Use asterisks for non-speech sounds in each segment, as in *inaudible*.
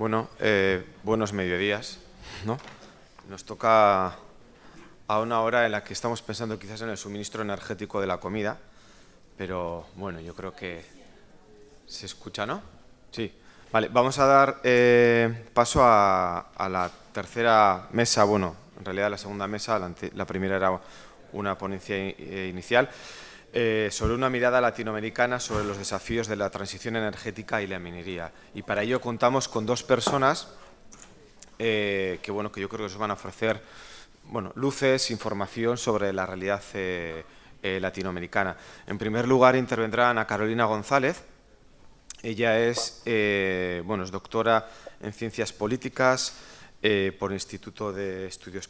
Bueno, eh, buenos mediodías, ¿no? Nos toca a una hora en la que estamos pensando quizás en el suministro energético de la comida, pero bueno, yo creo que se escucha, ¿no? Sí. Vale, vamos a dar eh, paso a, la tercera mesa, bueno, en realidad la segunda mesa, la, primera era una ponencia eh, inicial, sobre una mirada latinoamericana sobre los desafíos de la transición energética y la minería. Y para ello contamos con dos personas eh, que, bueno, que yo creo que os van a ofrecer bueno, luces, información sobre la realidad eh, eh, latinoamericana. En primer lugar intervendrá Ana Carolina González. Ella es, bueno, es doctora en Ciencias Políticas por el Instituto de Estudios,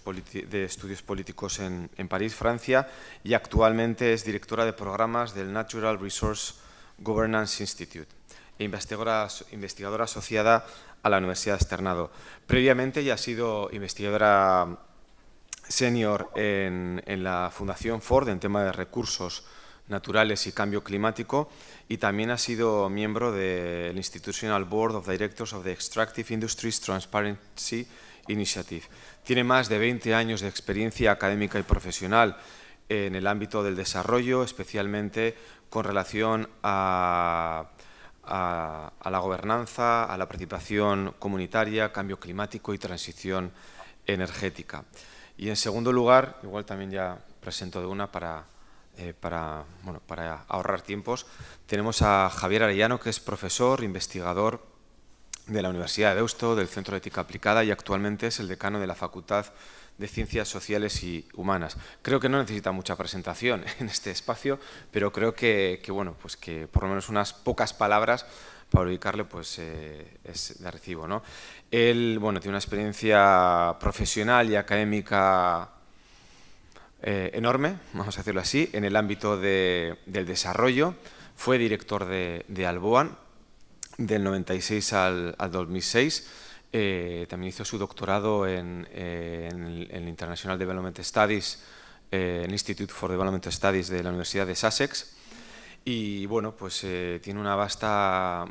Políticos en, París, Francia, y actualmente es directora de programas del Natural Resource Governance Institute e investigadora, investigadora asociada a la Universidad de Externado. Previamente ya ha sido investigadora senior en, la Fundación Ford en tema de recursos naturales y cambio climático y también ha sido miembro del Institutional Board of Directors of the Extractive Industries Transparency Initiative. Tiene más de 20 años de experiencia académica y profesional en el ámbito del desarrollo, especialmente con relación a a, la gobernanza, a la participación comunitaria, cambio climático y transición energética. Y en segundo lugar, igual también ya presento de una para, eh, para, bueno, para ahorrar tiempos, tenemos a Javier Arellano, que es profesor, investigador de la Universidad de Deusto, del Centro de Ética Aplicada y actualmente es el decano de la Facultad de Ciencias Sociales y Humanas. Creo que no necesita mucha presentación *laughs* en este espacio, pero creo que, bueno, pues que por lo menos unas pocas palabras para ubicarle pues, eh, es de recibo. ¿no? Él bueno, tiene una experiencia profesional y académica eh, enorme, vamos a decirlo así, en el ámbito del desarrollo. Fue director de, Alboan del 96 al, al 2006 eh, también hizo su doctorado en, el International Development Studies, eh, Institute for Development Studies de la Universidad de Sussex. Y bueno, pues eh, tiene una vasta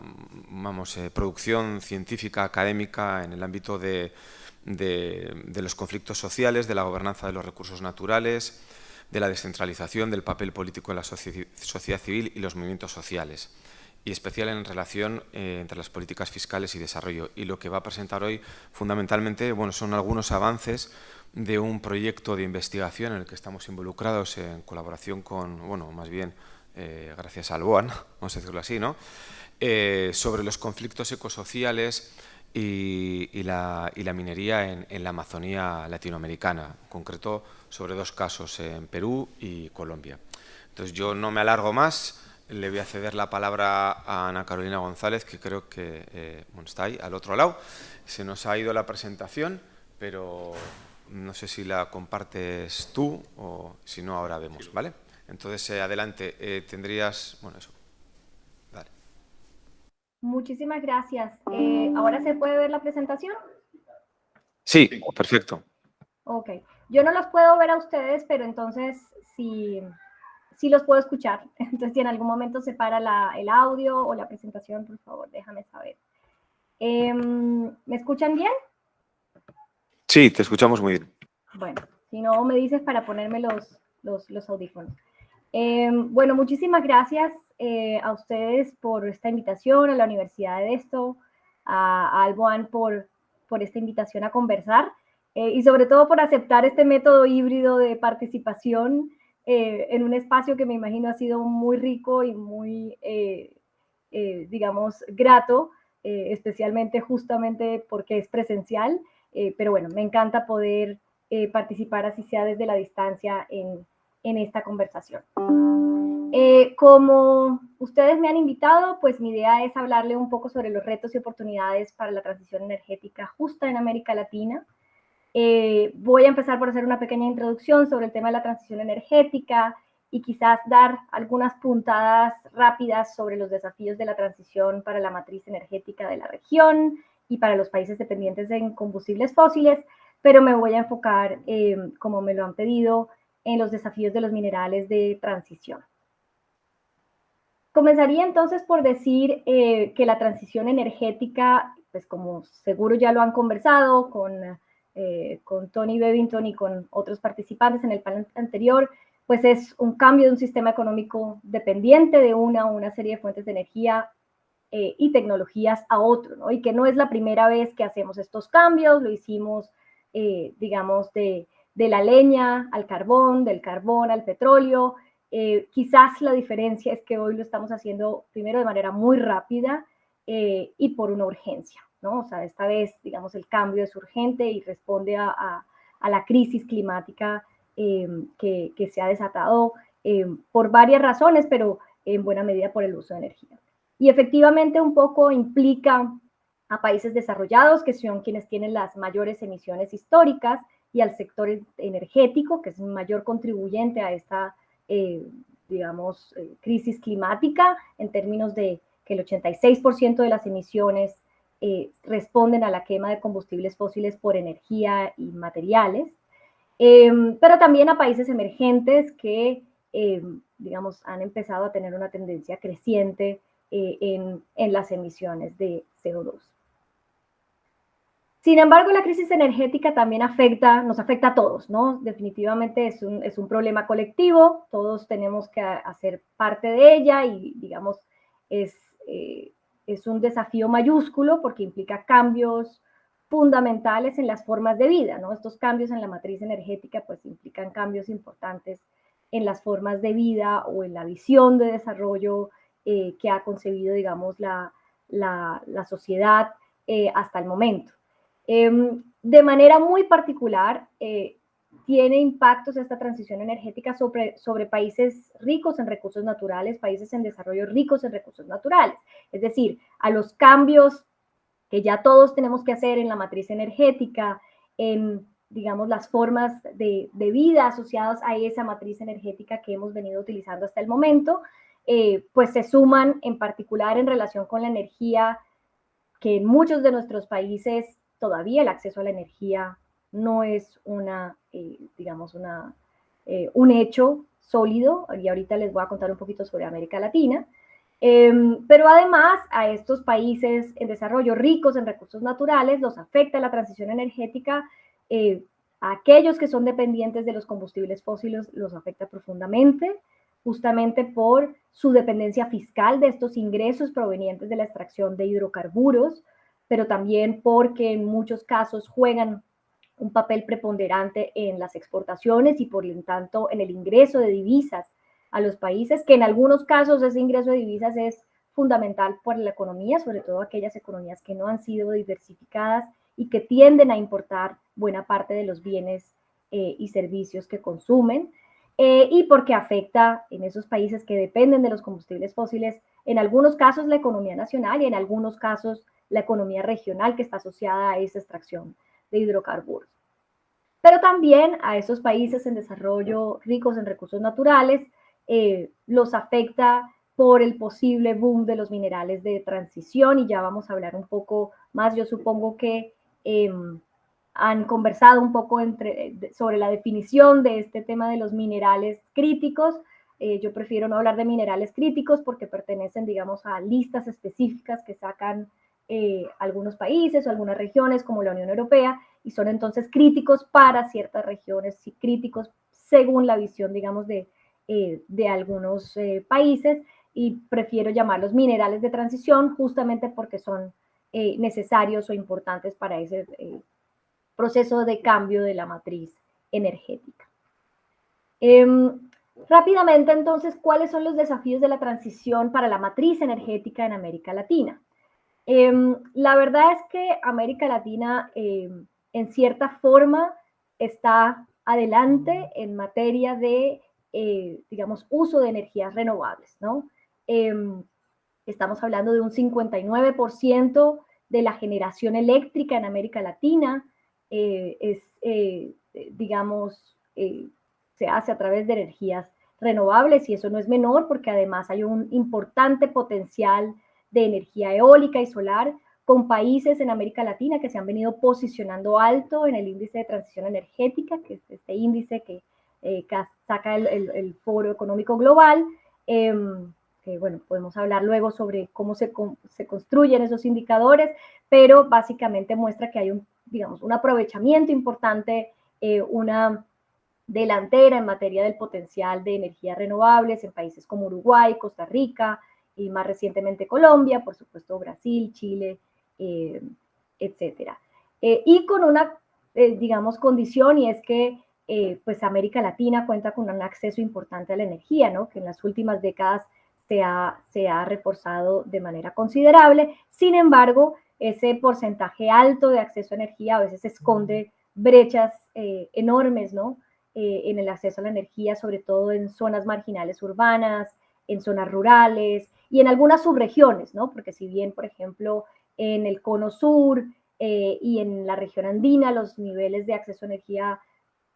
vamos, producción científica, académica en el ámbito de, de los conflictos sociales, de la gobernanza de los recursos naturales, de la descentralización, del papel político en la sociedad civil y los movimientos sociales y especial en relación eh, entre las políticas fiscales y desarrollo. Y lo que va a presentar hoy fundamentalmente bueno, son algunos avances de un proyecto de investigación en el que estamos involucrados en colaboración con, bueno, más bien eh, gracias al BOAN, *laughs* vamos a decirlo así, ¿no? Eh, sobre los conflictos ecosociales y, y, la, y la, minería en, en, la Amazonía latinoamericana, en concreto sobre dos casos, en Perú y Colombia. Entonces yo no me alargo más, le voy a ceder la palabra a Ana Carolina González, que creo que eh, está ahí, al otro lado. Se nos ha ido la presentación, pero no sé si la compartes tú o si no, ahora vemos, ¿vale? Entonces, eh, adelante, eh, tendrías... Bueno, eso. Muchísimas gracias. ¿Ahora se puede ver la presentación? Sí, perfecto. Ok. Yo no los puedo ver a ustedes, pero entonces, si sí los puedo escuchar. *laughs* Entonces, si en algún momento se para el audio o la presentación, por favor, déjame saber. Em, ¿Me escuchan bien? Sí, te escuchamos muy bien. Bueno, si no, me dices para ponerme los, los, audífonos. Em, bueno, muchísimas gracias eh, a ustedes por esta invitación, a la Universidad de Esto, a, a Alboan por, por esta invitación a conversar eh, y sobre todo por aceptar este método híbrido de participación eh, en un espacio que me imagino ha sido muy rico y muy, eh, eh, digamos, grato, especialmente justamente porque es presencial, pero bueno, me encanta poder participar así sea desde la distancia en, en esta conversación. Como ustedes me han invitado, pues mi idea es hablarle un poco sobre los retos y oportunidades para la transición energética justa en América Latina, eh, voy a empezar por hacer una pequeña introducción sobre el tema de la transición energética y quizás dar algunas puntadas rápidas sobre los desafíos de la transición para la matriz energética de la región y para los países dependientes de combustibles fósiles, pero me voy a enfocar, eh, como me lo han pedido, en los desafíos de los minerales de transición. Comenzaría entonces por decir eh, que la transición energética pues como seguro ya lo han conversado con, con Tony Bevington y con otros participantes en el panel anterior, pues es un cambio de un sistema económico dependiente de una o una serie de fuentes de energía eh, y tecnologías a otro, ¿no? Y que no es la primera vez que hacemos estos cambios, lo hicimos, eh, digamos, de, la leña al carbón, del carbón al petróleo. Eh, quizás la diferencia es que hoy lo estamos haciendo primero de manera muy rápida y por una urgencia, ¿no? O sea, esta vez, digamos, el cambio es urgente y responde a la crisis climática Em, que, se ha desatado em, por varias razones, pero en buena medida por el uso de energía. Y efectivamente un poco implica a países desarrollados, que son quienes tienen las mayores emisiones históricas, y al sector energético, que es un mayor contribuyente a esta, eh, digamos, eh, crisis climática, en términos de que el 86% de las emisiones eh, responden a la quema de combustibles fósiles por energía y materiales. Em, pero también a países emergentes que, em, digamos, han empezado a tener una tendencia creciente en, en, las emisiones de CO2. Sin embargo, la crisis energética también afecta, nos afecta a todos, ¿no? Definitivamente es un, es un problema colectivo, todos tenemos que hacer parte de ella y, digamos, es, eh, es un desafío mayúsculo porque implica cambios, fundamentales en las formas de vida, ¿no? Estos cambios en la matriz energética pues implican cambios importantes en las formas de vida o en la visión de desarrollo eh, que ha concebido, digamos, la, la, sociedad eh, hasta el momento. Em, de manera muy particular, eh, tiene impactos esta transición energética sobre, sobre países ricos en recursos naturales, países en desarrollo ricos en recursos naturales. Es decir, a los cambios que ya todos tenemos que hacer en la matriz energética, en, digamos, las formas de, vida asociadas a esa matriz energética que hemos venido utilizando hasta el momento, eh, pues se suman en particular en relación con la energía, que en muchos de nuestros países todavía el acceso a la energía no es una, eh, digamos, una, eh, un hecho sólido, y ahorita les voy a contar un poquito sobre América Latina, Em, pero además a estos países en desarrollo ricos en recursos naturales los afecta la transición energética. Eh, a aquellos que son dependientes de los combustibles fósiles los afecta profundamente, justamente por su dependencia fiscal de estos ingresos provenientes de la extracción de hidrocarburos, pero también porque en muchos casos juegan un papel preponderante en las exportaciones y por lo tanto en el ingreso de divisas a los países, que en algunos casos ese ingreso de divisas es fundamental para la economía, sobre todo aquellas economías que no han sido diversificadas y que tienden a importar buena parte de los bienes eh, y servicios que consumen, eh, y porque afecta en esos países que dependen de los combustibles fósiles, en algunos casos la economía nacional y en algunos casos la economía regional que está asociada a esa extracción de hidrocarburos. Pero también a esos países en desarrollo ricos en recursos naturales, eh, los afecta por el posible boom de los minerales de transición y ya vamos a hablar un poco más. Yo supongo que em, han conversado un poco sobre la definición de este tema de los minerales críticos. Eh, yo prefiero no hablar de minerales críticos porque pertenecen, digamos, a listas específicas que sacan eh, algunos países o algunas regiones como la Unión Europea y son entonces críticos para ciertas regiones y críticos según la visión, digamos, de, eh, de algunos eh, países y prefiero llamarlos minerales de transición justamente porque son necesarios o importantes para ese proceso de cambio de la matriz energética. Em, rápidamente, entonces, ¿cuáles son los desafíos de la transición para la matriz energética en América Latina? Em, la verdad es que América Latina, em, en cierta forma, está adelante en materia de eh, digamos, uso de energías renovables, ¿no? Em, estamos hablando de un 59% de la generación eléctrica en América Latina, eh, es, eh, digamos, se hace a través de energías renovables y eso no es menor porque además hay un importante potencial de energía eólica y solar con países en América Latina que se han venido posicionando alto en el índice de transición energética, que es este índice que eh, saca el, Foro Económico Global, em, bueno, podemos hablar luego sobre cómo se, se construyen esos indicadores, pero básicamente muestra que hay un, digamos, un aprovechamiento importante, eh, una delantera en materia del potencial de energías renovables en países como Uruguay, Costa Rica y más recientemente Colombia, por supuesto Brasil, Chile, eh, etcétera. Eh, y con una, eh, digamos, condición y es que pues América Latina cuenta con un acceso importante a la energía, ¿no? Que en las últimas décadas se ha, se ha reforzado de manera considerable. Sin embargo, ese porcentaje alto de acceso a energía a veces esconde brechas enormes, ¿no? En el acceso a la energía, sobre todo en zonas marginales urbanas, en zonas rurales y en algunas subregiones, ¿no? Porque si bien, por ejemplo, en el cono sur eh, y en la región andina los niveles de acceso a energía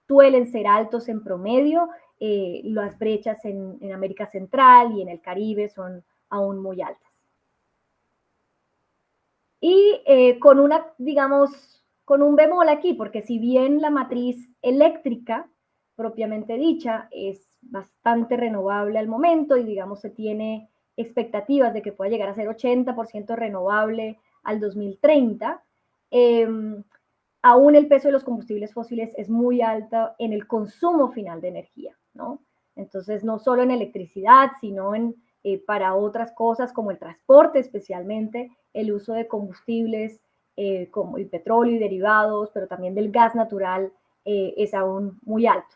suelen ser altos en promedio, eh, las brechas en, América Central y en el Caribe son aún muy altas. Y con una, digamos, con un bemol aquí, porque si bien la matriz eléctrica propiamente dicha es bastante renovable al momento y digamos se tiene expectativas de que pueda llegar a ser 80% renovable al 2030. Em, aún el peso de los combustibles fósiles es muy alto en el consumo final de energía, ¿no? Entonces, no solo en electricidad, sino en, eh, para otras cosas como el transporte especialmente, el uso de combustibles eh, como el petróleo y derivados, pero también del gas natural eh, es aún muy alto.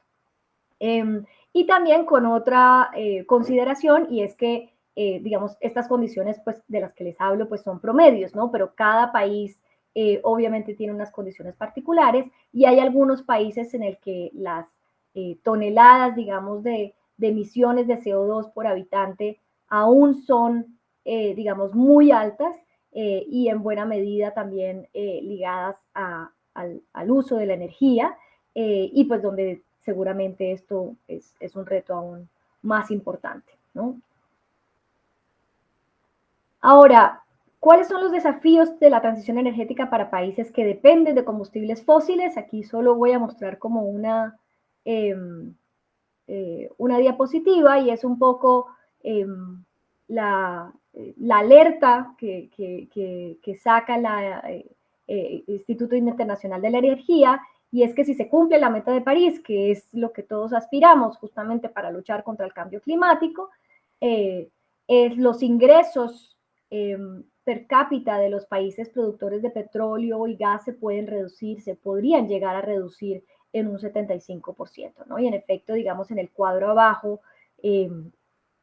Em, y también con otra eh, consideración, y es que, eh, digamos, estas condiciones pues, de las que les hablo pues, son promedios, ¿no? Pero cada país eh, obviamente tiene unas condiciones particulares y hay algunos países en el que las toneladas, digamos, de, emisiones de CO2 por habitante aún son, digamos, muy altas y en buena medida también ligadas al, uso de la energía y pues donde seguramente esto es, un reto aún más importante. ¿no? Ahora, ¿cuáles son los desafíos de la transición energética para países que dependen de combustibles fósiles? Aquí solo voy a mostrar como una, em, eh, una diapositiva y es un poco em, la, la, alerta que, que, saca eh, eh, Instituto Internacional de la Energía y es que si se cumple la meta de París, que es lo que todos aspiramos justamente para luchar contra el cambio climático, eh, es los ingresos em, per cápita de los países productores de petróleo y gas se pueden reducir, se podrían llegar a reducir en un 75%, ¿no? Y en efecto, digamos, en el cuadro abajo, em,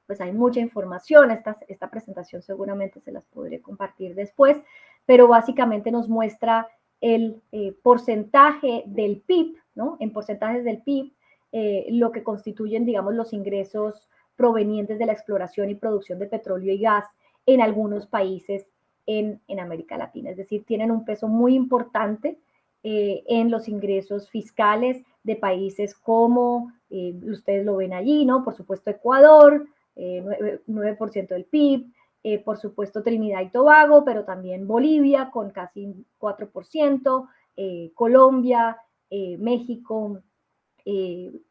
pues hay mucha información, esta, esta presentación seguramente se las podré compartir después, pero básicamente nos muestra el eh, porcentaje del PIB, ¿no? En porcentajes del PIB, eh, lo que constituyen, digamos, los ingresos provenientes de la exploración y producción de petróleo y gas en algunos países en, América Latina. Es decir, tienen un peso muy importante eh, en los ingresos fiscales de países como, ustedes lo ven allí, ¿no? Por supuesto, Ecuador, 9%, 9 del PIB, eh, por supuesto Trinidad y Tobago, pero también Bolivia con casi 4%, eh, Colombia, eh, México,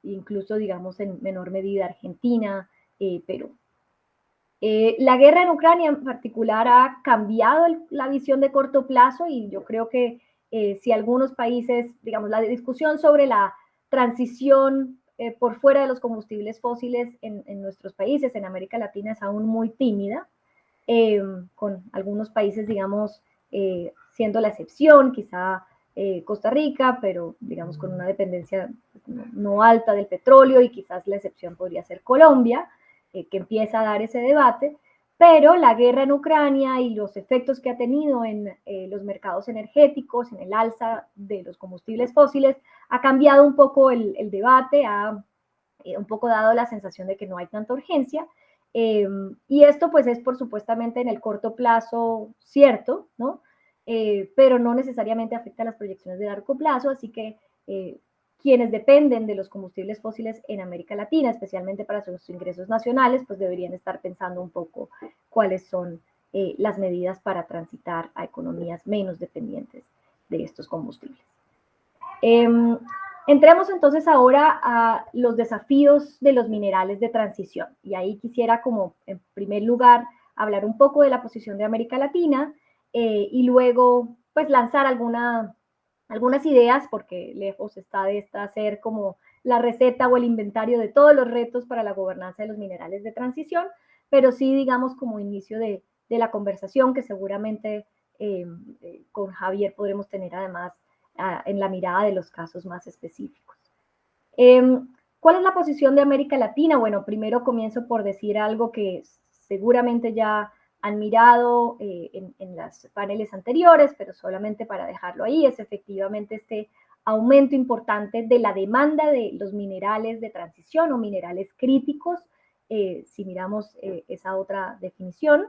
incluso digamos en menor medida Argentina, Perú. la guerra en Ucrania en particular ha cambiado la visión de corto plazo y yo creo que si algunos países, digamos, la discusión sobre la transición por fuera de los combustibles fósiles en, en, nuestros países, en América Latina, es aún muy tímida. Em, con algunos países, digamos, eh, siendo la excepción, quizá eh, Costa Rica, pero digamos con una dependencia no, alta del petróleo y quizás la excepción podría ser Colombia, eh, que empieza a dar ese debate, pero la guerra en Ucrania y los efectos que ha tenido en los mercados energéticos, en el alza de los combustibles fósiles, ha cambiado un poco el, el debate, ha un poco dado la sensación de que no hay tanta urgencia Em, y esto pues es por supuestamente en el corto plazo cierto, ¿no? Eh, pero no necesariamente afecta a las proyecciones de largo plazo, así que eh, quienes dependen de los combustibles fósiles en América Latina, especialmente para sus ingresos nacionales, pues deberían estar pensando un poco cuáles son eh, las medidas para transitar a economías menos dependientes de estos combustibles. Em, Entremos entonces ahora a los desafíos de los minerales de transición. Y ahí quisiera como en primer lugar hablar un poco de la posición de América Latina eh, y luego pues lanzar alguna, algunas ideas porque lejos está de esta ser como la receta o el inventario de todos los retos para la gobernanza de los minerales de transición, pero sí digamos como inicio de, de la conversación que seguramente eh, eh, con Javier podremos tener además en la mirada de los casos más específicos. Em, ¿Cuál es la posición de América Latina? Bueno, primero comienzo por decir algo que seguramente ya han mirado eh, en, en los paneles anteriores, pero solamente para dejarlo ahí, es efectivamente este aumento importante de la demanda de los minerales de transición o minerales críticos, eh, si miramos eh, esa otra definición.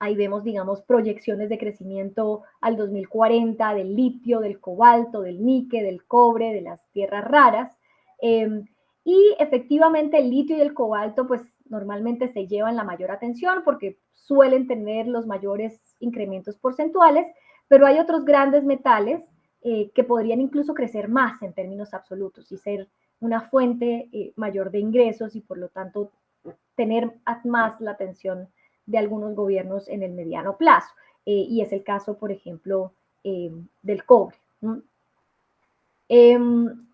Ahí vemos, digamos, proyecciones de crecimiento al 2040 del litio, del cobalto, del níquel, del cobre, de las tierras raras. Em, y efectivamente el litio y el cobalto, pues normalmente se llevan la mayor atención porque suelen tener los mayores incrementos porcentuales, pero hay otros grandes metales eh, que podrían incluso crecer más en términos absolutos y ser una fuente eh, mayor de ingresos y por lo tanto tener más la atención de algunos gobiernos en el mediano plazo. Eh, y es el caso, por ejemplo, del cobre. Em,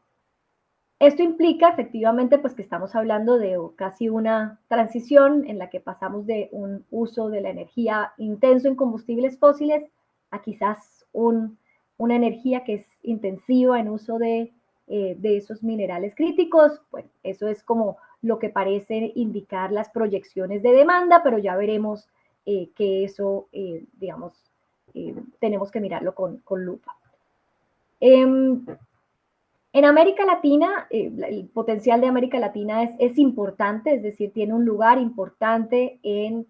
esto implica efectivamente pues que estamos hablando de casi una transición en la que pasamos de un uso de la energía intenso en combustibles fósiles a quizás un una energía que es intensiva en uso de, eh, esos minerales críticos, bueno, eso es como lo que parece indicar las proyecciones de demanda, pero ya veremos eh, que eso, eh, digamos, tenemos que mirarlo con, lupa. Em, en América Latina, el potencial de América Latina es, es, importante, es decir, tiene un lugar importante en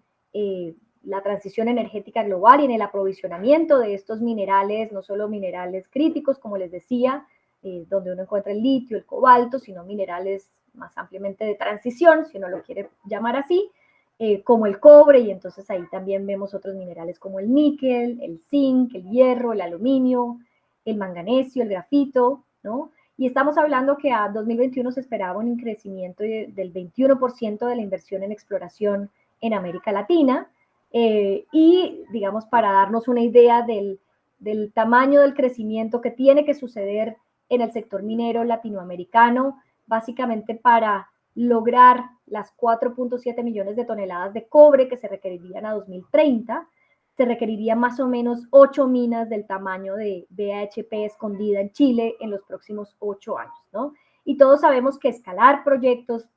la transición energética global y en el aprovisionamiento de estos minerales, no solo minerales críticos, como les decía, eh, donde uno encuentra el litio, el cobalto, sino minerales más ampliamente de transición, si uno lo quiere llamar así, eh, como el cobre, y entonces ahí también vemos otros minerales como el níquel, el zinc, el hierro, el aluminio, el manganesio, el grafito, ¿no? Y estamos hablando que a 2021 se esperaba un crecimiento del 21% de la inversión en exploración en América Latina, eh, y, digamos, para darnos una idea del, del tamaño del crecimiento que tiene que suceder en el sector minero latinoamericano, básicamente para lograr las 4.7 millones de toneladas de cobre que se requerirían a 2030, se requeriría más o menos 8 minas del tamaño de BHP escondida en Chile en los próximos 8 años, ¿no? Y todos sabemos que escalar proyectos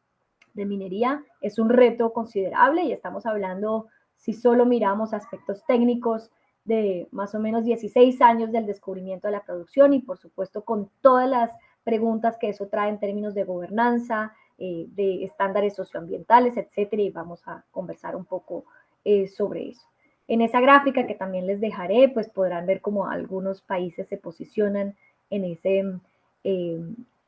de minería es un reto considerable y estamos hablando si solo miramos aspectos técnicos de más o menos 16 años del descubrimiento de la producción y por supuesto con todas las preguntas que eso trae en términos de gobernanza, eh, de estándares socioambientales, etcétera, y vamos a conversar un poco eh, sobre eso. En esa gráfica que también les dejaré, pues podrán ver cómo algunos países se posicionan en ese, eh,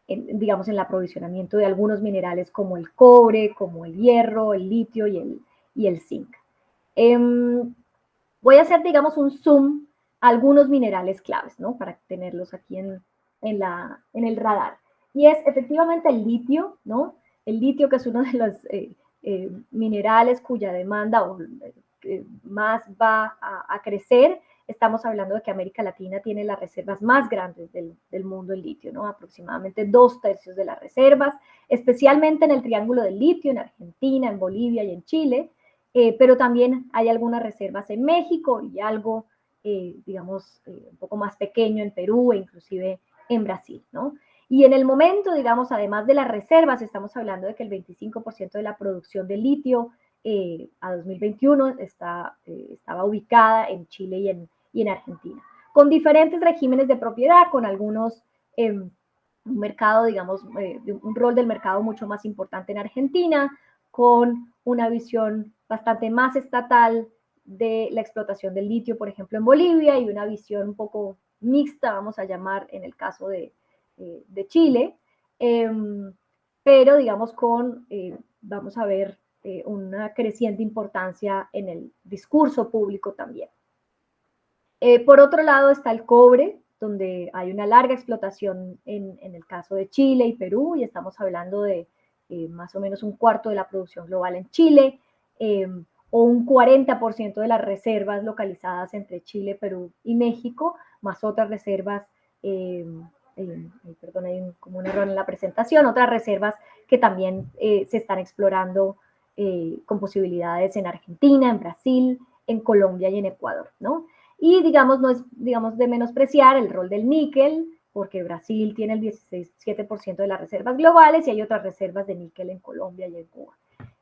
digamos, en el aprovisionamiento de algunos minerales como el cobre, como el hierro, el litio y el, y el zinc. Em, voy a hacer, digamos, un zoom a algunos minerales claves, ¿no? Para tenerlos aquí en, en, la, en el radar. Y es efectivamente el litio, ¿no? El litio que es uno de los eh, eh, minerales cuya demanda eh, más va a, crecer. Estamos hablando de que América Latina tiene las reservas más grandes del, del mundo en litio, ¿no? Aproximadamente dos tercios de las reservas, especialmente en el Triángulo del Litio, en Argentina, en Bolivia y en Chile. Eh, pero también hay algunas reservas en México y algo, eh, digamos, eh, un poco más pequeño en Perú e inclusive en Brasil, ¿no? Y en el momento, digamos, además de las reservas, estamos hablando de que el 25% de la producción de litio a 2021 está, estaba ubicada en Chile y en, y en Argentina, con diferentes regímenes de propiedad, con algunos em, un mercado, digamos, un rol del mercado mucho más importante en Argentina, con una visión bastante más estatal de la explotación del litio, por ejemplo, en Bolivia, y una visión un poco mixta, vamos a llamar, en el caso de, eh, de Chile, em, pero digamos con, eh, vamos a ver, eh, una creciente importancia en el discurso público también. por otro lado está el cobre, donde hay una larga explotación en, el caso de Chile y Perú, y estamos hablando de eh, más o menos un cuarto de la producción global en Chile, eh, o un 40% de las reservas localizadas entre Chile, Perú y México, más otras reservas, eh, perdón, hay como un error en la presentación, otras reservas que también se están explorando con posibilidades en Argentina, en Brasil, en Colombia y en Ecuador, ¿no? Y digamos, no es digamos, de menospreciar el rol del níquel, porque Brasil tiene el 17% de las reservas globales y hay otras reservas de níquel en Colombia y en Cuba.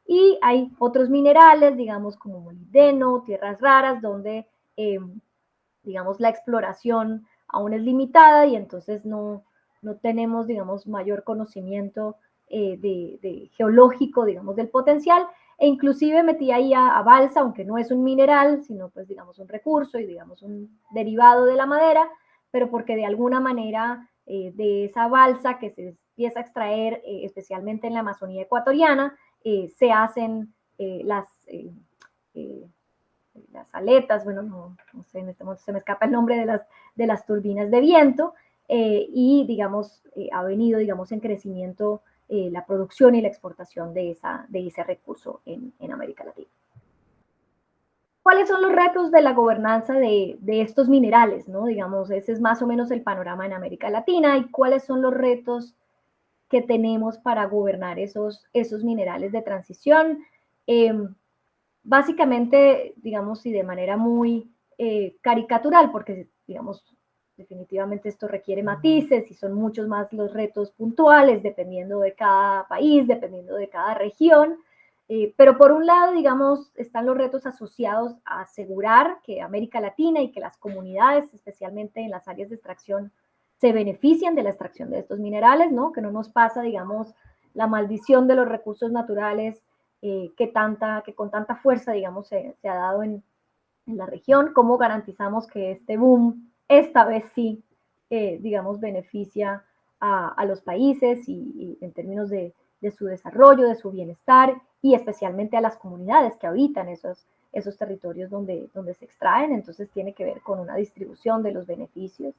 Y hay otros minerales, digamos, como molibdeno, tierras raras, donde, em, digamos, la exploración aún es limitada y entonces no, no tenemos, digamos, mayor conocimiento eh, de, geológico, digamos, del potencial, e inclusive metí ahí a, balsa, aunque no es un mineral, sino pues digamos un recurso y digamos un derivado de la madera, pero porque de alguna manera eh, de esa balsa que se empieza a extraer, eh, especialmente en la Amazonía ecuatoriana, se hacen las, las aletas, bueno, no, sé, en este momento se me escapa el nombre de las, de las turbinas de viento, y digamos, ha venido, digamos, en crecimiento eh, la producción y la exportación de, esa, de ese recurso en, en, América Latina. ¿Cuáles son los retos de la gobernanza de, de, estos minerales? ¿no? Digamos, ese es más o menos el panorama en América Latina y cuáles son los retos que tenemos para gobernar esos, esos minerales de transición. Básicamente, digamos, y de manera muy eh, caricatural, porque, digamos, Definitivamente esto requiere matices y son muchos más los retos puntuales dependiendo de cada país, dependiendo de cada región. Eh, pero por un lado, digamos, están los retos asociados a asegurar que América Latina y que las comunidades, especialmente en las áreas de extracción, se benefician de la extracción de estos minerales, ¿no? Que no nos pasa, digamos, la maldición de los recursos naturales eh, que, tanta, que con tanta fuerza, digamos, se, ha dado en, en, la región. ¿Cómo garantizamos que este boom esta vez sí, eh, digamos, beneficia a, los países y, en términos de, su desarrollo, de su bienestar y especialmente a las comunidades que habitan esos, esos territorios donde, donde se extraen. Entonces tiene que ver con una distribución de los beneficios.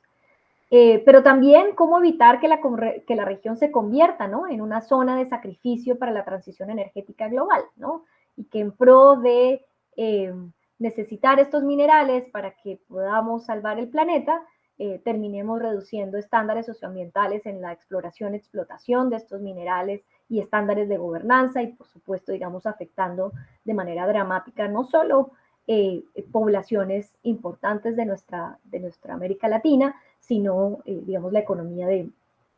Eh, pero también cómo evitar que la, región se convierta ¿no? en una zona de sacrificio para la transición energética global, ¿no? y que en pro de eh, necesitar estos minerales para que podamos salvar el planeta, eh, terminemos reduciendo estándares socioambientales en la exploración, explotación de estos minerales y estándares de gobernanza y por supuesto, digamos, afectando de manera dramática no solo eh, poblaciones importantes de nuestra, de nuestra América Latina, sino, eh, digamos, la economía de,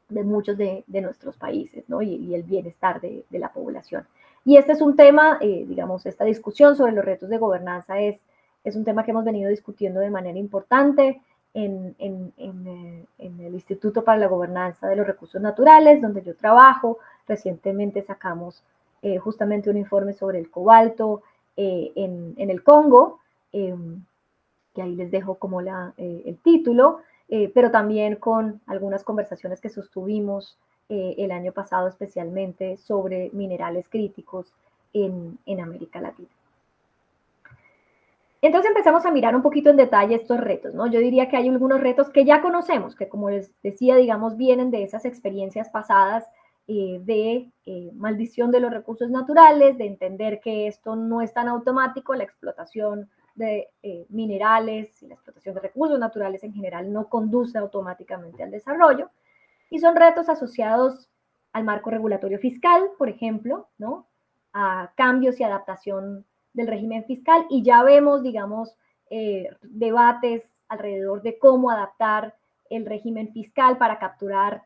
de muchos de, de, nuestros países ¿no? y, el bienestar de, de la población. Y este es un tema, eh, digamos, esta discusión sobre los retos de gobernanza es, es un tema que hemos venido discutiendo de manera importante en, en, en, eh, el Instituto para la Gobernanza de los Recursos Naturales, donde yo trabajo. Recientemente sacamos eh, justamente un informe sobre el cobalto en, el Congo, em, que ahí les dejo como la, el título, pero también con algunas conversaciones que sostuvimos eh, el año pasado especialmente sobre minerales críticos en, en América Latina. Entonces empezamos a mirar un poquito en detalle estos retos, ¿no? Yo diría que hay algunos retos que ya conocemos, que como les decía, digamos, vienen de esas experiencias pasadas eh, de eh, maldición de los recursos naturales, de entender que esto no es tan automático, la explotación de minerales y la explotación de recursos naturales en general no conduce automáticamente al desarrollo. Y son retos asociados al marco regulatorio fiscal, por ejemplo, ¿no? a cambios y adaptación del régimen fiscal. Y ya vemos, digamos, eh, debates alrededor de cómo adaptar el régimen fiscal para capturar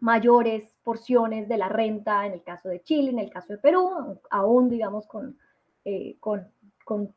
mayores porciones de la renta en el caso de Chile, en el caso de Perú, aún, digamos, con, eh, con, con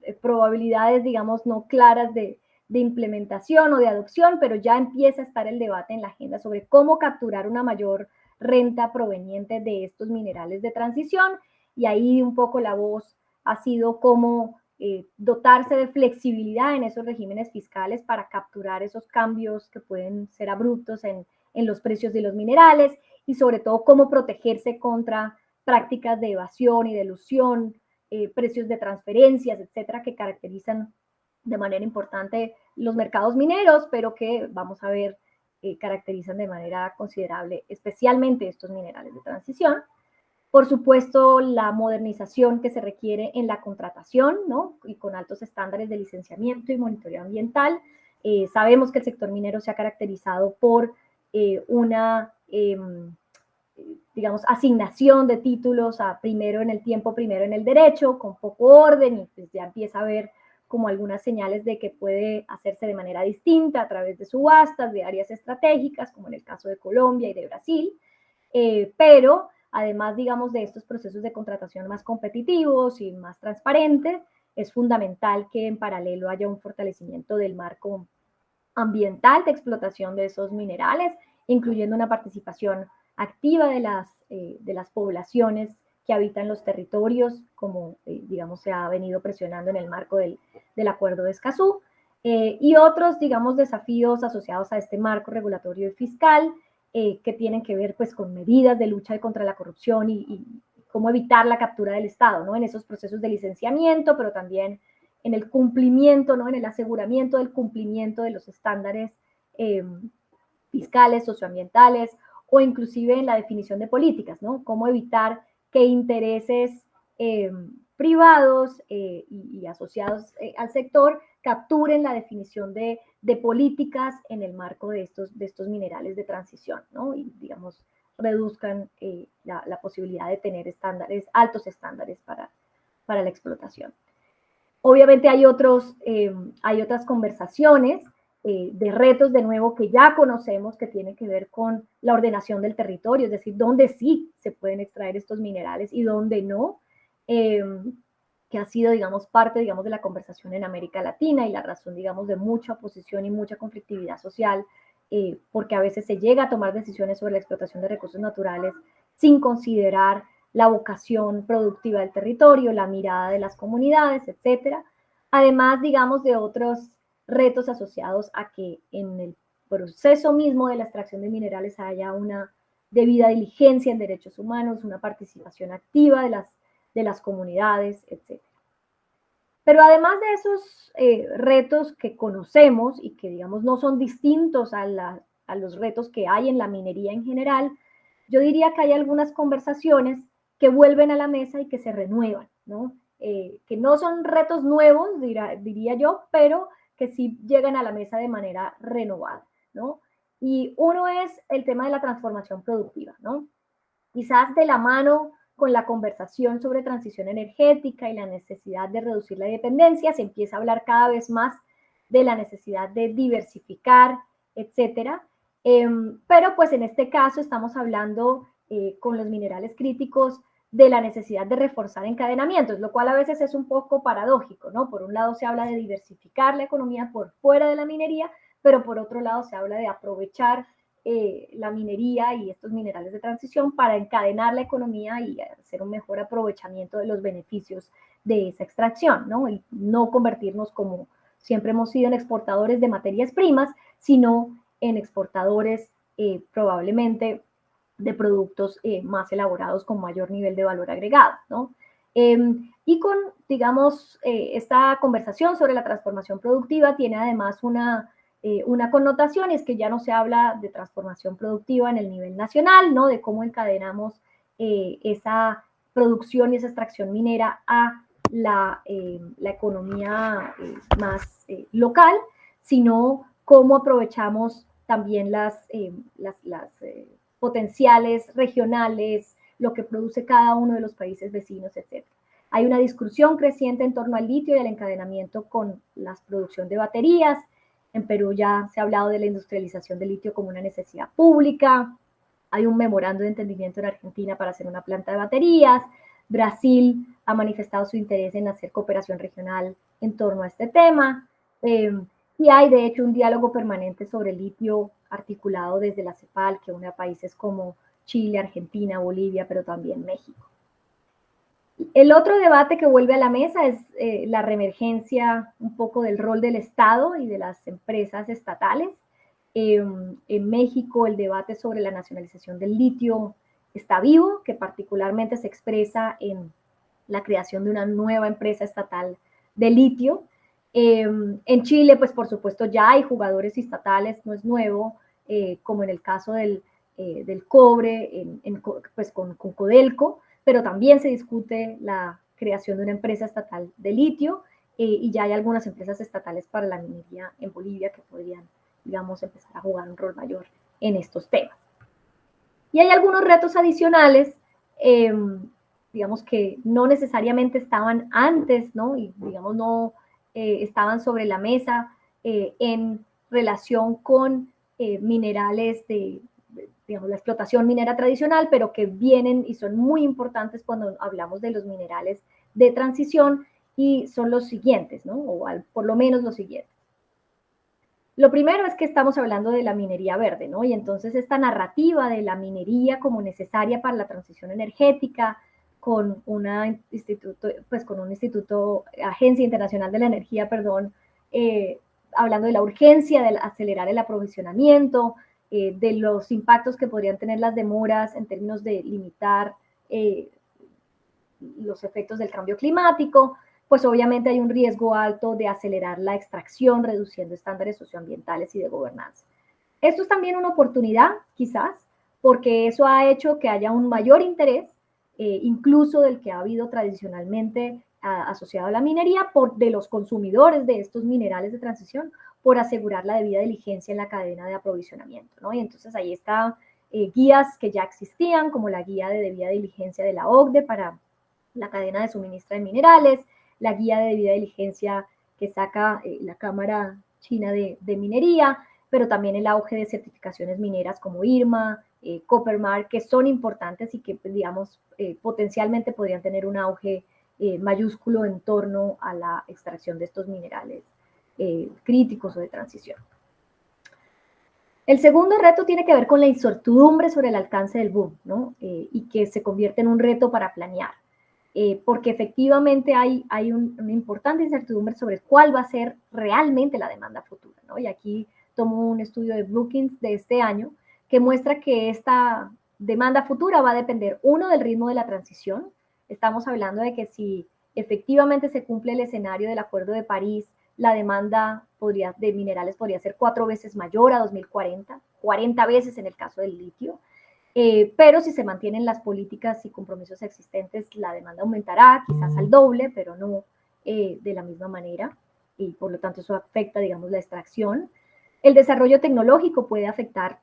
eh, probabilidades, digamos, no claras de, de implementación o de adopción, pero ya empieza a estar el debate en la agenda sobre cómo capturar una mayor renta proveniente de estos minerales de transición. Y ahí un poco la voz ha sido cómo eh, dotarse de flexibilidad en esos regímenes fiscales para capturar esos cambios que pueden ser abruptos en, en los precios de los minerales y sobre todo cómo protegerse contra prácticas de evasión y de ilusión, eh, precios de transferencias, etcétera, que caracterizan de manera importante los mercados mineros, pero que vamos a ver eh, caracterizan de manera considerable, especialmente estos minerales de transición. Por supuesto, la modernización que se requiere en la contratación, ¿no? Y con altos estándares de licenciamiento y monitoreo ambiental. Eh, sabemos que el sector minero se ha caracterizado por eh, una, em, digamos, asignación de títulos a primero en el tiempo, primero en el derecho, con poco orden, y pues ya empieza a haber como algunas señales de que puede hacerse de manera distinta a través de subastas, de áreas estratégicas, como en el caso de Colombia y de Brasil, eh, pero además, digamos, de estos procesos de contratación más competitivos y más transparentes, es fundamental que en paralelo haya un fortalecimiento del marco ambiental de explotación de esos minerales, incluyendo una participación activa de las, eh, de las poblaciones que habitan los territorios, como eh, digamos se ha venido presionando en el marco del, del Acuerdo de Escazú, eh, y otros, digamos, desafíos asociados a este marco regulatorio y fiscal que tienen que ver pues con medidas de lucha contra la corrupción y, cómo evitar la captura del Estado, ¿no? En esos procesos de licenciamiento, pero también en el cumplimiento, ¿no? En el aseguramiento del cumplimiento de los estándares fiscales, socioambientales o inclusive en la definición de políticas, ¿no? Cómo evitar que intereses eh, privados eh, y, asociados eh, al sector capturen la definición de, políticas en el marco de estos, de estos minerales de transición, ¿no? Y, digamos, reduzcan la, posibilidad de tener estándares, altos estándares para, para la explotación. Obviamente hay, otros, hay otras conversaciones eh, de retos de nuevo que ya conocemos que tienen que ver con la ordenación del territorio, es decir, dónde sí se pueden extraer estos minerales y dónde no, em, que ha sido, digamos, parte, digamos, de la conversación en América Latina y la razón, digamos, de mucha oposición y mucha conflictividad social, eh, porque a veces se llega a tomar decisiones sobre la explotación de recursos naturales sin considerar la vocación productiva del territorio, la mirada de las comunidades, etcétera. Además, digamos, de otros retos asociados a que en el proceso mismo de la extracción de minerales haya una debida diligencia en derechos humanos, una participación activa de las, de las comunidades, etc. Pero además de esos eh, retos que conocemos y que, digamos, no son distintos a, a los retos que hay en la minería en general, yo diría que hay algunas conversaciones que vuelven a la mesa y que se renuevan, ¿no? Eh, que no son retos nuevos, diría yo, pero que sí llegan a la mesa de manera renovada, ¿no? Y uno es el tema de la transformación productiva, ¿no? Quizás de la mano con la conversación sobre transición energética y la necesidad de reducir la dependencia, se empieza a hablar cada vez más de la necesidad de diversificar, etcétera. Em, pero pues en este caso estamos hablando eh, con los minerales críticos de la necesidad de reforzar encadenamientos, lo cual a veces es un poco paradójico, ¿no? Por un lado se habla de diversificar la economía por fuera de la minería, pero por otro lado se habla de aprovechar eh, la minería y estos minerales de transición para encadenar la economía y hacer un mejor aprovechamiento de los beneficios de esa extracción, ¿no? Y no convertirnos como siempre hemos sido en exportadores de materias primas, sino en exportadores eh, probablemente de productos eh, más elaborados con mayor nivel de valor agregado, ¿no? Em, y con, digamos, eh, esta conversación sobre la transformación productiva tiene además una, eh, una connotación, es que ya no se habla de transformación productiva en el nivel nacional, ¿no? De cómo encadenamos esa producción y esa extracción minera a la, la economía más local, sino cómo aprovechamos también las, las, las potenciales regionales, lo que produce cada uno de los países vecinos, etc. Hay una discusión creciente en torno al litio y al encadenamiento con la producción de baterías. En Perú ya se ha hablado de la industrialización del litio como una necesidad pública. Hay un memorando de entendimiento en Argentina para hacer una planta de baterías. Brasil ha manifestado su interés en hacer cooperación regional en torno a este tema. Eh, y hay, de hecho, un diálogo permanente sobre litio articulado desde la CEPAL, que une a países como Chile, Argentina, Bolivia, pero también México. El otro debate que vuelve a la mesa es eh, la reemergencia un poco del rol del Estado y de las empresas estatales. Em, en México el debate sobre la nacionalización del litio está vivo, que particularmente se expresa en la creación de una nueva empresa estatal de litio, Em, en Chile, pues por supuesto ya hay jugadores estatales, no es nuevo, eh, como en el caso del, eh, del cobre, pues con, con, Codelco, pero también se discute la creación de una empresa estatal de litio eh, y ya hay algunas empresas estatales para la minería en Bolivia que podrían, digamos, empezar a jugar un rol mayor en estos temas. Y hay algunos retos adicionales, em, digamos que no necesariamente estaban antes, ¿no? Y digamos no eh, estaban sobre la mesa eh, en relación con eh, minerales de, digamos, la explotación minera tradicional, pero que vienen y son muy importantes cuando hablamos de los minerales de transición y son los siguientes, ¿no? O por lo menos los siguientes. Lo primero es que estamos hablando de la minería verde, ¿no? Y entonces esta narrativa de la minería como necesaria para la transición energética, con una instituto, pues con un instituto, Agencia Internacional de la Energía, perdón, eh, hablando de la urgencia de acelerar el aprovisionamiento, eh, de los impactos que podrían tener las demoras en términos de limitar eh, los efectos del cambio climático, pues obviamente hay un riesgo alto de acelerar la extracción, reduciendo estándares socioambientales y de gobernanza. Esto es también una oportunidad, quizás, porque eso ha hecho que haya un mayor interés, eh, incluso del que ha habido tradicionalmente asociado a la minería, por, de los consumidores de estos minerales de transición, por asegurar la debida diligencia en la cadena de aprovisionamiento. ¿no? Y entonces ahí están eh, guías que ya existían, como la guía de debida diligencia de la OCDE para la cadena de suministro de minerales, la guía de debida diligencia que saca eh, la Cámara China de, Minería, pero también el auge de certificaciones mineras como IRMA, eh, que son importantes y que, pues, digamos, eh, potencialmente podrían tener un auge mayúsculo en torno a la extracción de estos minerales críticos o de transición. El segundo reto tiene que ver con la incertidumbre sobre el alcance del boom, ¿no? y que se convierte en un reto para planear. Eh, porque efectivamente hay, hay una importante incertidumbre sobre cuál va a ser realmente la demanda futura. ¿no? Y aquí tomo un estudio de Brookings de este año que muestra que esta demanda futura va a depender, uno, del ritmo de la transición. Estamos hablando de que si efectivamente se cumple el escenario del Acuerdo de París, la demanda podría, de minerales podría ser cuatro veces mayor a 2040, 40 veces en el caso del litio. Eh, pero si se mantienen las políticas y compromisos existentes, la demanda aumentará quizás al doble, pero no eh, de la misma manera, y por lo tanto eso afecta, digamos, la extracción. El desarrollo tecnológico puede afectar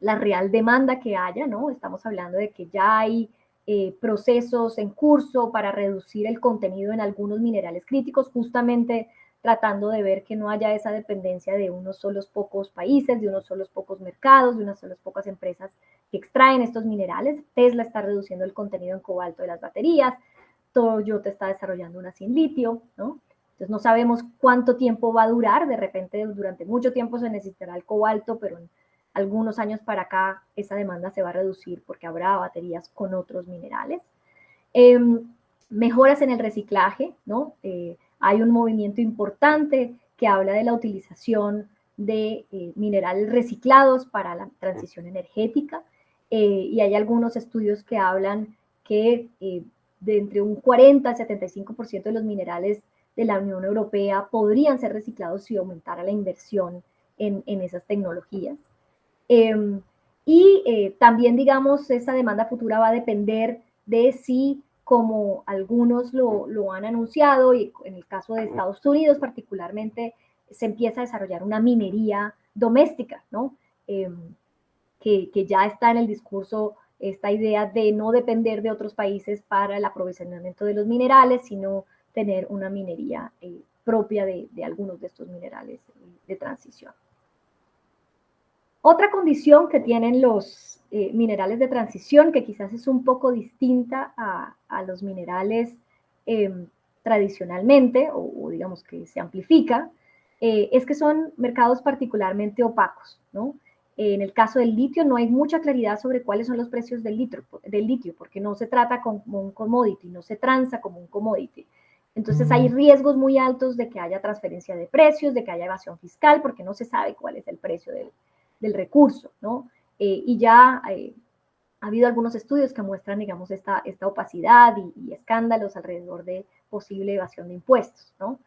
la real demanda que haya, ¿no? Estamos hablando de que ya hay eh, procesos en curso para reducir el contenido en algunos minerales críticos, justamente tratando de ver que no haya esa dependencia de unos solos pocos países, de unos solos pocos mercados, de unas solas pocas empresas que extraen estos minerales. Tesla está reduciendo el contenido en cobalto de las baterías, Toyota está desarrollando una sin litio, ¿no? Entonces no sabemos cuánto tiempo va a durar, de repente durante mucho tiempo se necesitará el cobalto, pero en algunos años para acá esa demanda se va a reducir porque habrá baterías con otros minerales. Em, mejoras en el reciclaje, ¿no? Eh, hay un movimiento importante que habla de la utilización de eh, minerales reciclados para la transición energética. Eh, y hay algunos estudios que hablan que eh, de entre un 40 al 75% de los minerales de la Unión Europea podrían ser reciclados si aumentara la inversión en, en esas tecnologías. Em, y eh, también, digamos, esa demanda futura va a depender de si, como algunos lo, han anunciado, y en el caso de Estados Unidos particularmente, se empieza a desarrollar una minería doméstica, ¿no? Em, que, ya está en el discurso esta idea de no depender de otros países para el aprovisionamiento de los minerales, sino tener una minería eh, propia de, algunos de estos minerales de transición. Otra condición que tienen los eh, minerales de transición, que quizás es un poco distinta a, los minerales em, tradicionalmente, o, digamos que se amplifica, eh, es que son mercados particularmente opacos, ¿no? En el caso del litio no hay mucha claridad sobre cuáles son los precios del, litro, del litio, porque no se trata como un commodity, no se transa como un commodity. Entonces hay riesgos muy altos de que haya transferencia de precios, de que haya evasión fiscal, porque no se sabe cuál es el precio del, del recurso, ¿no? Eh, y ya eh, ha habido algunos estudios que muestran, digamos, esta, esta opacidad y, escándalos alrededor de posible evasión de impuestos, ¿no?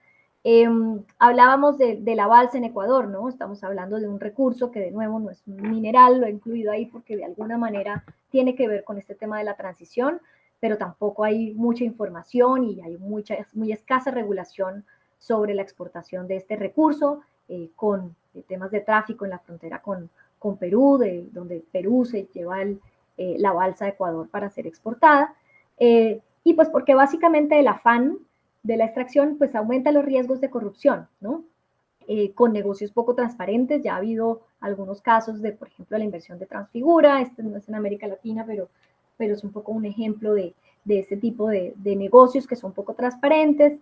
Em, hablábamos de, de, la balsa en Ecuador, ¿no? Estamos hablando de un recurso que de nuevo no es mineral, lo he incluido ahí porque de alguna manera tiene que ver con este tema de la transición, pero tampoco hay mucha información y hay mucha, muy escasa regulación sobre la exportación de este recurso, eh, con eh, temas de tráfico en la frontera con, con Perú, de, donde Perú se lleva el, eh, la balsa de Ecuador para ser exportada. y pues porque básicamente el afán de la extracción pues aumenta los riesgos de corrupción, ¿no? con negocios poco transparentes, ya ha habido algunos casos de, por ejemplo, la inversión de Transfigura, este no es en América Latina, pero, pero es un poco un ejemplo de, de ese tipo de, de negocios que son poco transparentes,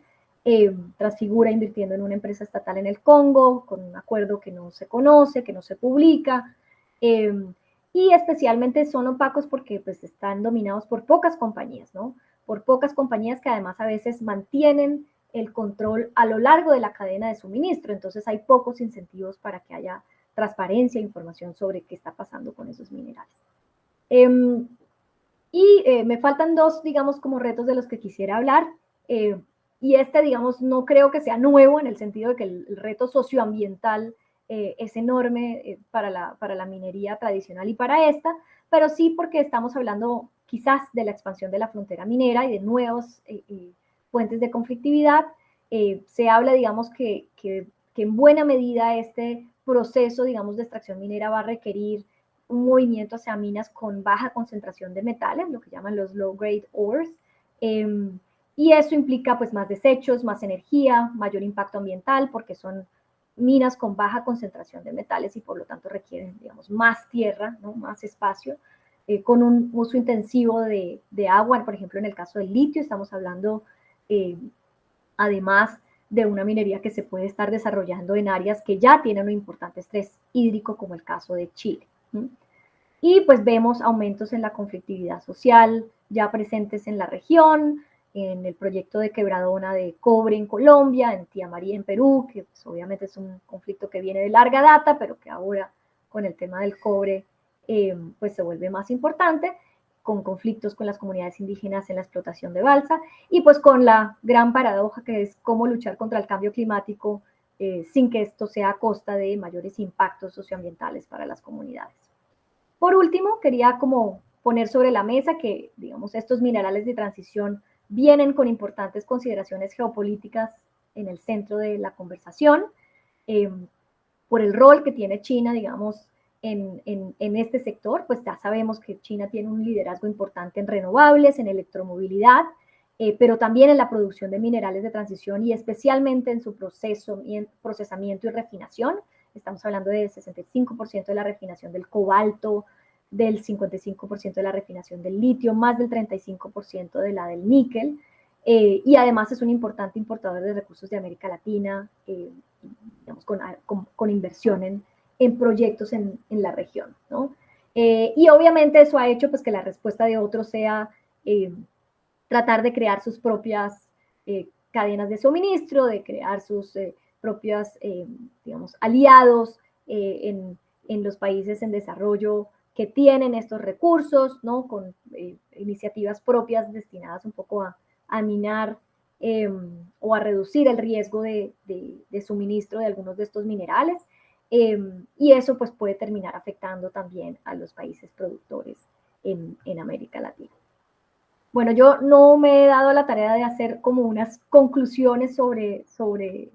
eh, Transfigura invirtiendo en una empresa estatal en el Congo, con un acuerdo que no se conoce, que no se publica, eh, y especialmente son opacos porque pues, están dominados por pocas compañías, ¿no? Por pocas compañías que además a veces mantienen el control a lo largo de la cadena de suministro, entonces hay pocos incentivos para que haya transparencia e información sobre qué está pasando con esos minerales. Em, y eh, me faltan dos, digamos, como retos de los que quisiera hablar. Eh, y este, digamos, no creo que sea nuevo en el sentido de que el, reto socioambiental eh, es enorme eh, para, la, para la minería tradicional y para esta, pero sí porque estamos hablando quizás de la expansión de la frontera minera y de nuevos eh, fuentes de conflictividad. se habla, digamos, que, que, en buena medida este proceso, digamos, de extracción minera va a requerir un movimiento hacia minas con baja concentración de metales, lo que llaman los low grade ores. Em, y eso implica pues más desechos, más energía, mayor impacto ambiental, porque son minas con baja concentración de metales y por lo tanto requieren, digamos, más tierra, ¿no? más espacio, eh, con un uso intensivo de, de, agua. Por ejemplo, en el caso del litio estamos hablando, eh, además de una minería que se puede estar desarrollando en áreas que ya tienen un importante estrés hídrico, como el caso de Chile. Y pues vemos aumentos en la conflictividad social ya presentes en la región, en el proyecto de quebradona de cobre en Colombia, en Tía María en Perú, que pues, obviamente es un conflicto que viene de larga data, pero que ahora con el tema del cobre eh, pues se vuelve más importante, con conflictos con las comunidades indígenas en la explotación de balsa y pues con la gran paradoja que es cómo luchar contra el cambio climático eh, sin que esto sea a costa de mayores impactos socioambientales para las comunidades. Por último, quería como poner sobre la mesa que, digamos, estos minerales de transición vienen con importantes consideraciones geopolíticas en el centro de la conversación, eh, por el rol que tiene China, digamos, en, en, este sector, pues ya sabemos que China tiene un liderazgo importante en renovables, en electromovilidad, eh, pero también en la producción de minerales de transición y especialmente en su proceso, procesamiento y refinación. Estamos hablando del 65% de la refinación del cobalto, del 55% de la refinación del litio, más del 35% de la del níquel, eh, y además es un importante importador de recursos de América Latina, eh, digamos, con, con, inversión en, en proyectos en, en, la región, ¿no? Eh, y obviamente eso ha hecho pues, que la respuesta de otros sea tratar de crear sus propias cadenas de suministro, de crear sus propios, digamos, aliados en, en los países en desarrollo que tienen estos recursos, ¿no? Con eh, iniciativas propias destinadas un poco a, minar em, o a reducir el riesgo de, suministro de algunos de estos minerales. Em, y eso pues puede terminar afectando también a los países productores en, en América Latina. Bueno, yo no me he dado la tarea de hacer como unas conclusiones sobre, sobre,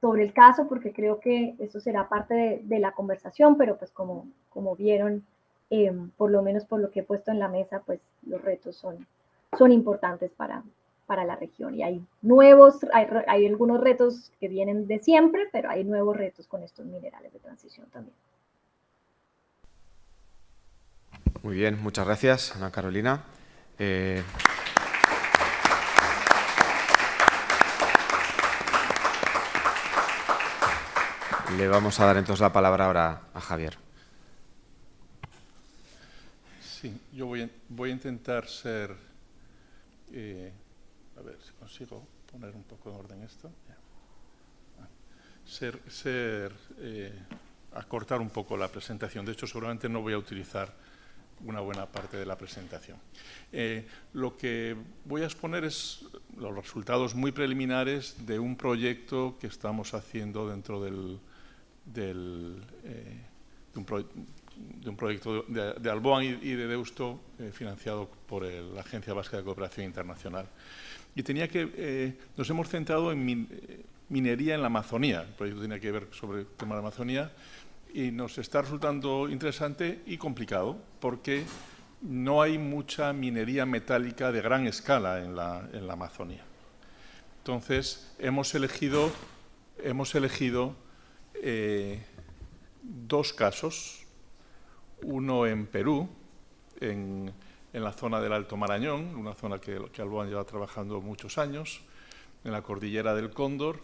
sobre el caso, porque creo que eso será parte de, de la conversación, pero pues como, como vieron, Em, por lo menos por lo que he puesto en la mesa, pues los retos son, son importantes para, para la región. Y hay nuevos, hay, algunos retos que vienen de siempre, pero hay nuevos retos con estos minerales de transición también. Muy bien, muchas gracias, Ana Carolina. Eh... Le vamos a dar entonces la palabra ahora a Javier. Sí, yo voy a, voy a intentar ser, eh, a ver si consigo poner un poco en orden esto, ah, ser, ser eh, acortar un poco la presentación. De hecho, seguramente no voy a utilizar una buena parte de la presentación. Eh, lo que voy a exponer es los resultados muy preliminares de un proyecto que estamos haciendo dentro del, del de, un proyecto de, de Alboan y, de Deusto eh, financiado por la Agencia Vasca de Cooperación Internacional. Y tenía que, nos hemos centrado en minería en la Amazonía. El proyecto tenía que ver sobre el tema de la Amazonía y nos está resultando interesante y complicado porque no hay mucha minería metálica de gran escala en la, Amazonía. Entonces, hemos elegido, hemos elegido eh, dos casos, uno en Perú, en, la zona del Alto Marañón, una zona que, que Alboan lleva trabajando muchos años, en la cordillera del Cóndor,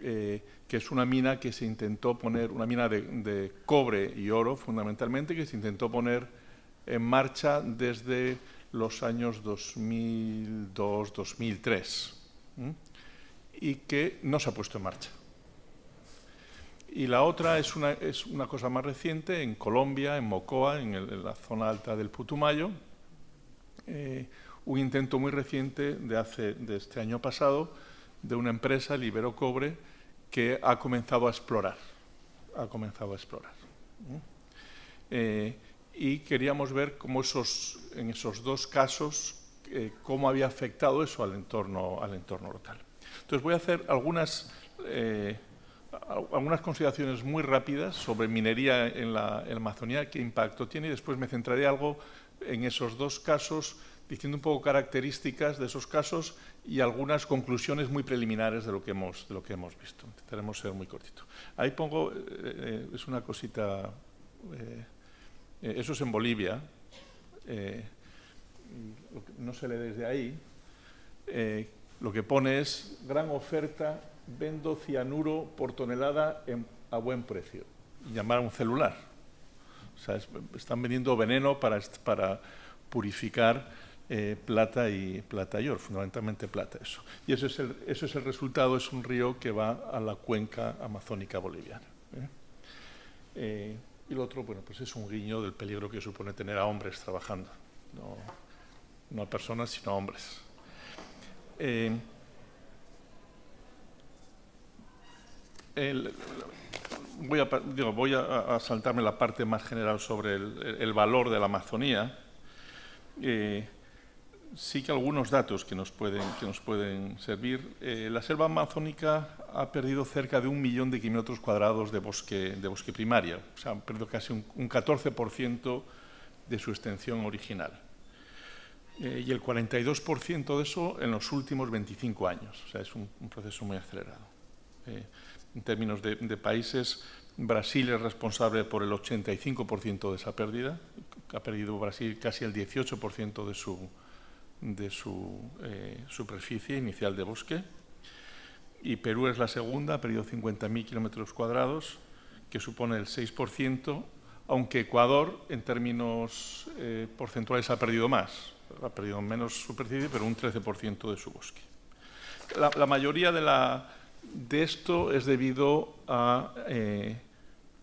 eh, que es una mina que se intentó poner, una mina de, cobre y oro fundamentalmente, que se intentó poner en marcha desde los años 2002-2003 y que no se ha puesto en marcha. Y la otra es una, es una cosa más reciente, en Colombia, en Mocoa, en, la zona alta del Putumayo, eh, un intento muy reciente de, hace, de este año pasado de una empresa, Libero Cobre, que ha comenzado a explorar. Ha comenzado a explorar. Eh, y queríamos ver cómo esos, en esos dos casos, eh, cómo había afectado eso al entorno, al entorno local. Entonces voy a hacer algunas, algunas consideraciones muy rápidas sobre minería en la, en Amazonía, qué impacto tiene, y después me centraré algo en esos dos casos diciendo un poco características de esos casos y algunas conclusiones muy preliminares de lo que hemos, de lo que hemos visto. Intentaremos ser muy cortito. Ahí pongo, eh, eh, es una cosita, eh, eso es en Bolivia, no se lee desde ahí, lo que pone es gran oferta, vendo cianuro por tonelada a buen precio. Y llamar a un celular. O sea, están vendiendo veneno para, para purificar eh, plata, y, plata y oro, fundamentalmente plata eso. Y eso es, el, eso es el resultado, es un río que va a la cuenca amazónica boliviana. ¿eh? Eh, y lo otro, bueno, pues es un guiño del peligro que supone tener a hombres trabajando, no, no a personas, sino a hombres. Voy, a, voy a, saltarme la parte más general sobre el, el valor de la Amazonía. Eh, sí que algunos datos que nos pueden, que nos pueden servir. Eh, la selva amazónica ha perdido cerca de un millón de kilómetros cuadrados de bosque, de bosque primaria, o sea, ha perdido casi un, 14% de su extensión original. Eh, y el 42% de eso en los últimos 25 años, o sea, es un, proceso muy acelerado. Eh, en términos de, de países, Brasil es responsable por el 85% de esa pérdida, ha perdido Brasil casi el 18% de su, de su eh, superficie inicial de bosque. Y Perú es la segunda, ha perdido 50.000 kilómetros cuadrados, que supone el 6%, aunque Ecuador, en términos eh, porcentuales, ha perdido más. Ha perdido menos superficie, pero un 13% de su bosque. La, mayoría de, la, de, esto es debido a eh,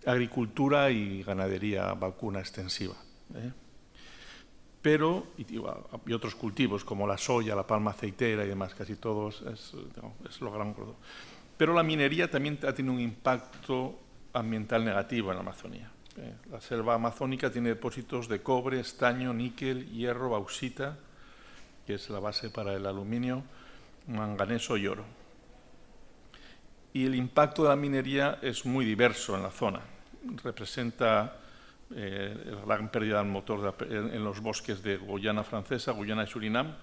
agricultura y ganadería vacuna extensiva pero, y, otros cultivos como la soya, la palma aceitera y demás, casi todos es, lo gran Pero la minería también ha tenido un impacto ambiental negativo en la Amazonía. Eh, la selva amazónica tiene depósitos de cobre, estaño, níquel, hierro, bauxita, que es la base para el aluminio, manganeso y oro. Y el impacto de la minería es muy diverso en la zona. Representa eh, la gran pérdida del motor en, los bosques de Guyana francesa, Guyana y Surinam,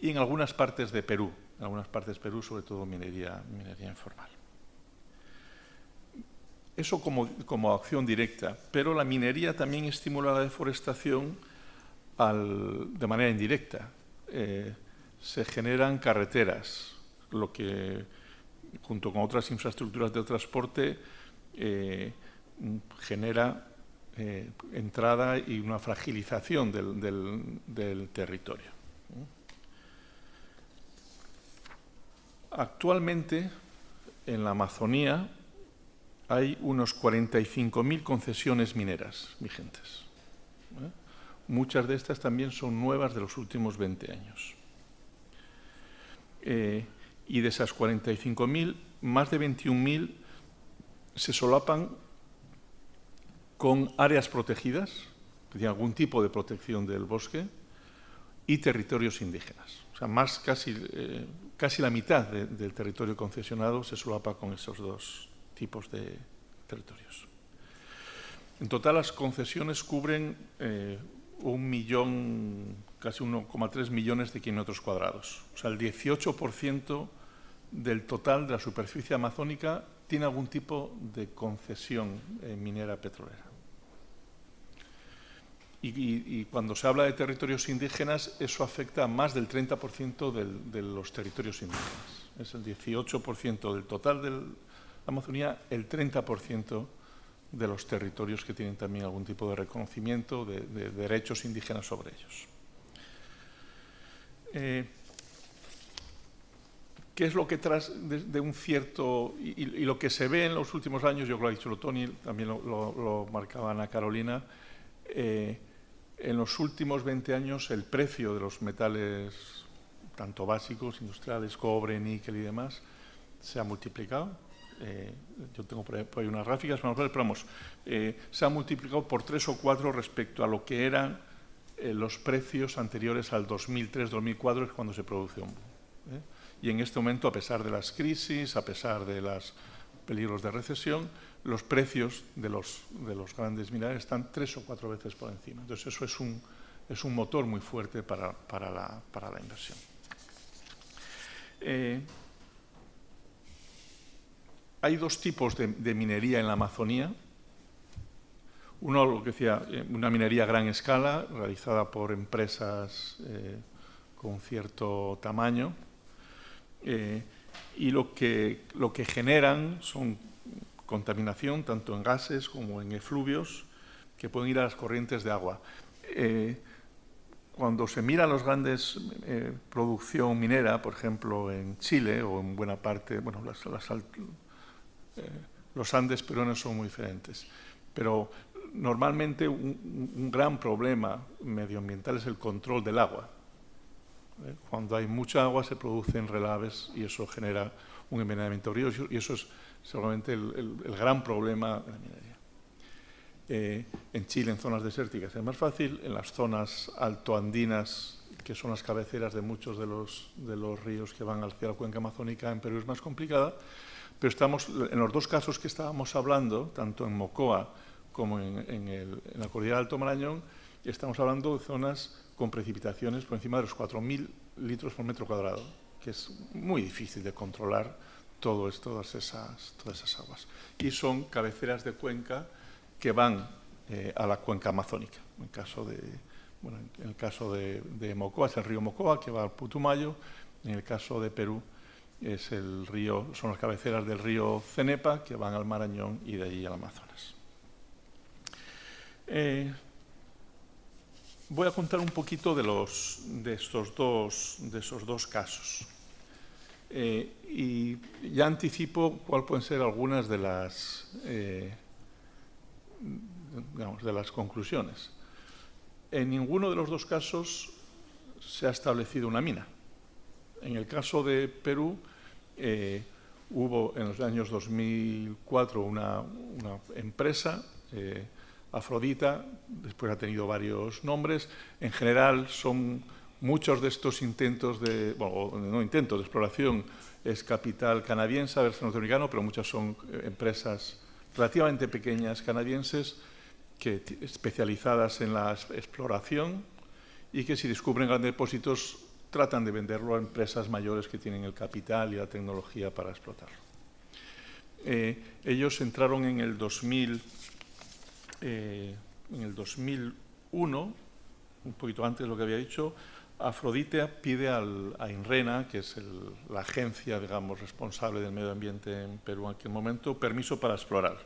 y en algunas partes de Perú, en algunas partes de Perú, sobre todo minería, informal. Eso como, como, acción directa, pero la minería también estimula la deforestación de manera indirecta. Eh, se generan carreteras, lo que junto con otras infraestructuras de transporte eh, genera eh, entrada y una fragilización del, territorio. Actualmente, en la Amazonía, hay unos 45.000 concesiones mineras vigentes. ¿eh? muchas de estas también son nuevas de los últimos 20 años. Y de esas 45.000, más de 21.000 se solapan con áreas protegidas, tienen algún tipo de protección del bosque, y territorios indígenas. O sea, más casi, eh, casi la mitad del territorio concesionado se solapa con esos dos tipos de territorios. En total, las concesiones cubren eh, un millón, casi 1,3 millones de kilómetros cuadrados. O sea, el 18% del total de la superficie amazónica tiene algún tipo de concesión eh, minera petrolera. Y, cuando se habla de territorios indígenas, eso afecta a más del 30% de los territorios indígenas. Es el 18% del total de la Amazonía, el 30% de los territorios que tienen también algún tipo de reconocimiento de, derechos indígenas sobre ellos. Eh, ¿Qué es lo que tras de, un cierto... Y, lo que se ve en los últimos años, yo creo que lo ha dicho Tony, también lo, marcaba Ana Carolina, eh, en los últimos 20 años el precio de los metales, tanto básicos, industriales, cobre, níquel y demás, se ha multiplicado eh, yo tengo por ahí unas gráficas, pero vamos, eh, se ha multiplicado por tres o cuatro respecto a lo que eran los precios anteriores al 2003-2004, es cuando se produce un. Y en este momento, a pesar de las crisis, a pesar de los peligros de recesión, los precios de los, de los grandes minerales están tres o cuatro veces por encima. Entonces, eso es un, motor muy fuerte para, la, inversión. Hay dos tipos de, minería en la Amazonía. Uno, lo que decía, eh, una minería a gran escala, realizada por empresas eh, con cierto tamaño, eh, y lo que, lo que generan son contaminación, tanto en gases como en efluvios, que pueden ir a las corrientes de agua. cuando se mira los grandes producción minera, por ejemplo, en Chile o en buena parte, bueno, eh, los Andes peruanos son muy diferentes. Pero normalmente un, gran problema medioambiental es el control del agua. ¿Eh? Cuando hay mucha agua se producen relaves y eso genera un envenenamiento ríos y eso es seguramente el, gran problema de la minería. Eh, en Chile, en zonas desérticas es más fácil, en las zonas altoandinas, que son las cabeceras de muchos de los, de los ríos que van hacia la cuenca amazónica, en Perú es más complicada, pero estamos, en los dos casos que estábamos hablando, tanto en Mocoa como en, la cordillera del Alto Marañón, estamos hablando de zonas con precipitaciones por encima de los 4.000 litros por metro cuadrado, que es muy difícil de controlar todas, esas, todas esas aguas. Y son cabeceras de cuenca que van eh, a la cuenca amazónica. En, caso de, bueno, en el caso de, de Mocoa es el río Mocoa, que va al Putumayo. En el caso de Perú es el río, son las cabeceras del río Cenepa que van al Marañón y de allí al Amazonas. Eh, voy a contar un poquito de, los, de, estos, dos, de esos dos casos. Eh, y ya anticipo cuáles pueden ser algunas de las, eh, de las conclusiones. En ninguno de los dos casos se ha establecido una mina. En el caso de Perú, eh, hubo en los años 2004 una, empresa, eh, Afrodita, después ha tenido varios nombres. En general son muchos de estos intentos de, bueno, no intentos de exploración, es capital canadiense, a ver norteamericano, pero muchas son eh, empresas relativamente pequeñas canadienses que, especializadas en la exploración y que si descubren grandes depósitos tratan de venderlo a empresas mayores que tienen el capital y la tecnología para explotarlo. Eh, ellos entraron en el, 2000, eh, en el 2001, un poquito antes de lo que había dicho, Afrodite pide al, a INRENA, que es la agencia digamos, responsable del medio ambiente en Perú en aquel momento, permiso para explorar.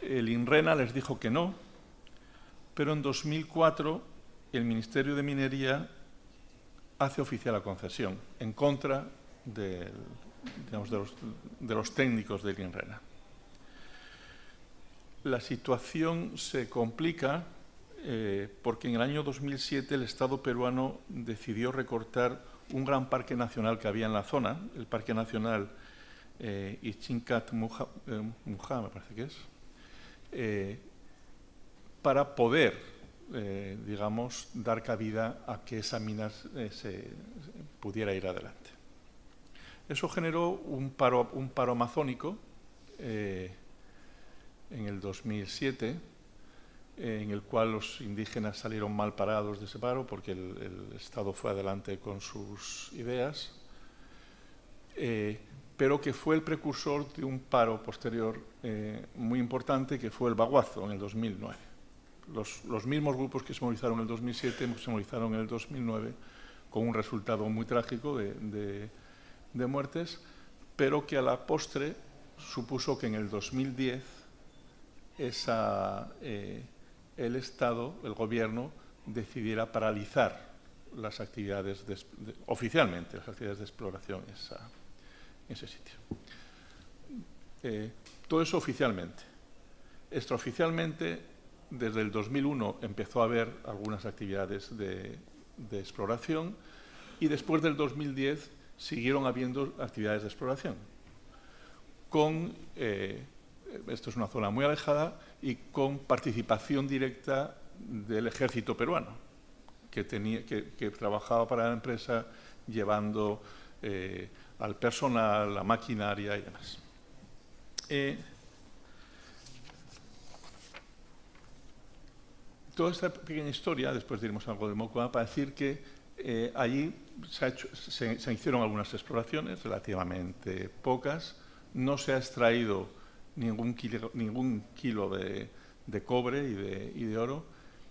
El INRENA les dijo que no, pero en 2004 el Ministerio de Minería hace oficial la concesión en contra de, los, técnicos del INRENA. La situación se complica eh, porque en el año 2007 el Estado peruano decidió recortar un gran parque nacional que había en la zona, el Parque Nacional eh, Ichincat Muja, eh, me parece que es, eh, para poder, digamos, dar cabida a que esa mina se, pudiera ir adelante. Eso generó un paro, un paro amazónico en el 2007, en el cual los indígenas salieron mal parados de ese paro porque el, Estado fue adelante con sus ideas, eh, pero que fue el precursor de un paro posterior eh, muy importante que fue el Baguazo en el 2009. Los, mismos grupos que se movilizaron en el 2007 se movilizaron en el 2009 con un resultado muy trágico de, muertes, pero que a la postre supuso que en el 2010 eh, el Estado, el Gobierno, decidiera paralizar las actividades, oficialmente, las actividades de exploración en ese sitio. Eh, todo eso oficialmente. Extraoficialmente, desde el 2001 empezó a haber algunas actividades de, exploración y después del 2010 siguieron habiendo actividades de exploración. Con, eh, esto es una zona muy alejada, y con participación directa del ejército peruano, que, tenía, que, trabajaba para la empresa llevando eh, al personal, la maquinaria y demás. Eh, toda esta pequeña historia, después diremos algo de Mocoa, para decir que eh, allí se, se, hicieron algunas exploraciones, relativamente pocas, no se ha extraído ningún kilo, ningún kilo de, cobre y de, oro.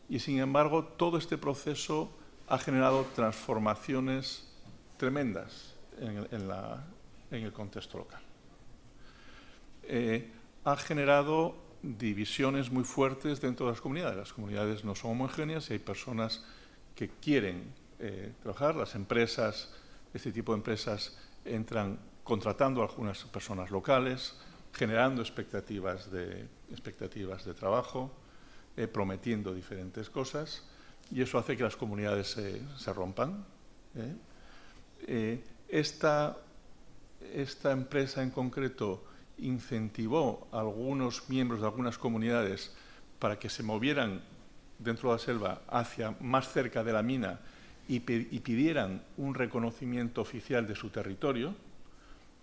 Y sin embargo, todo este proceso ha generado transformaciones tremendas en, el contexto local. Eh, ha generado divisiones muy fuertes dentro de las comunidades. Las comunidades no son homogéneas y hay personas que quieren eh, trabajar. Las empresas, este tipo de empresas, entran contratando a algunas personas locales, generando expectativas de, expectativas de trabajo, eh, prometiendo diferentes cosas, y eso hace que las comunidades se, rompan. ¿eh? Eh, esta, esta empresa en concreto incentivó a algunos miembros de algunas comunidades para que se movieran dentro de la selva hacia más cerca de la mina y, y pidieran un reconocimiento oficial de su territorio,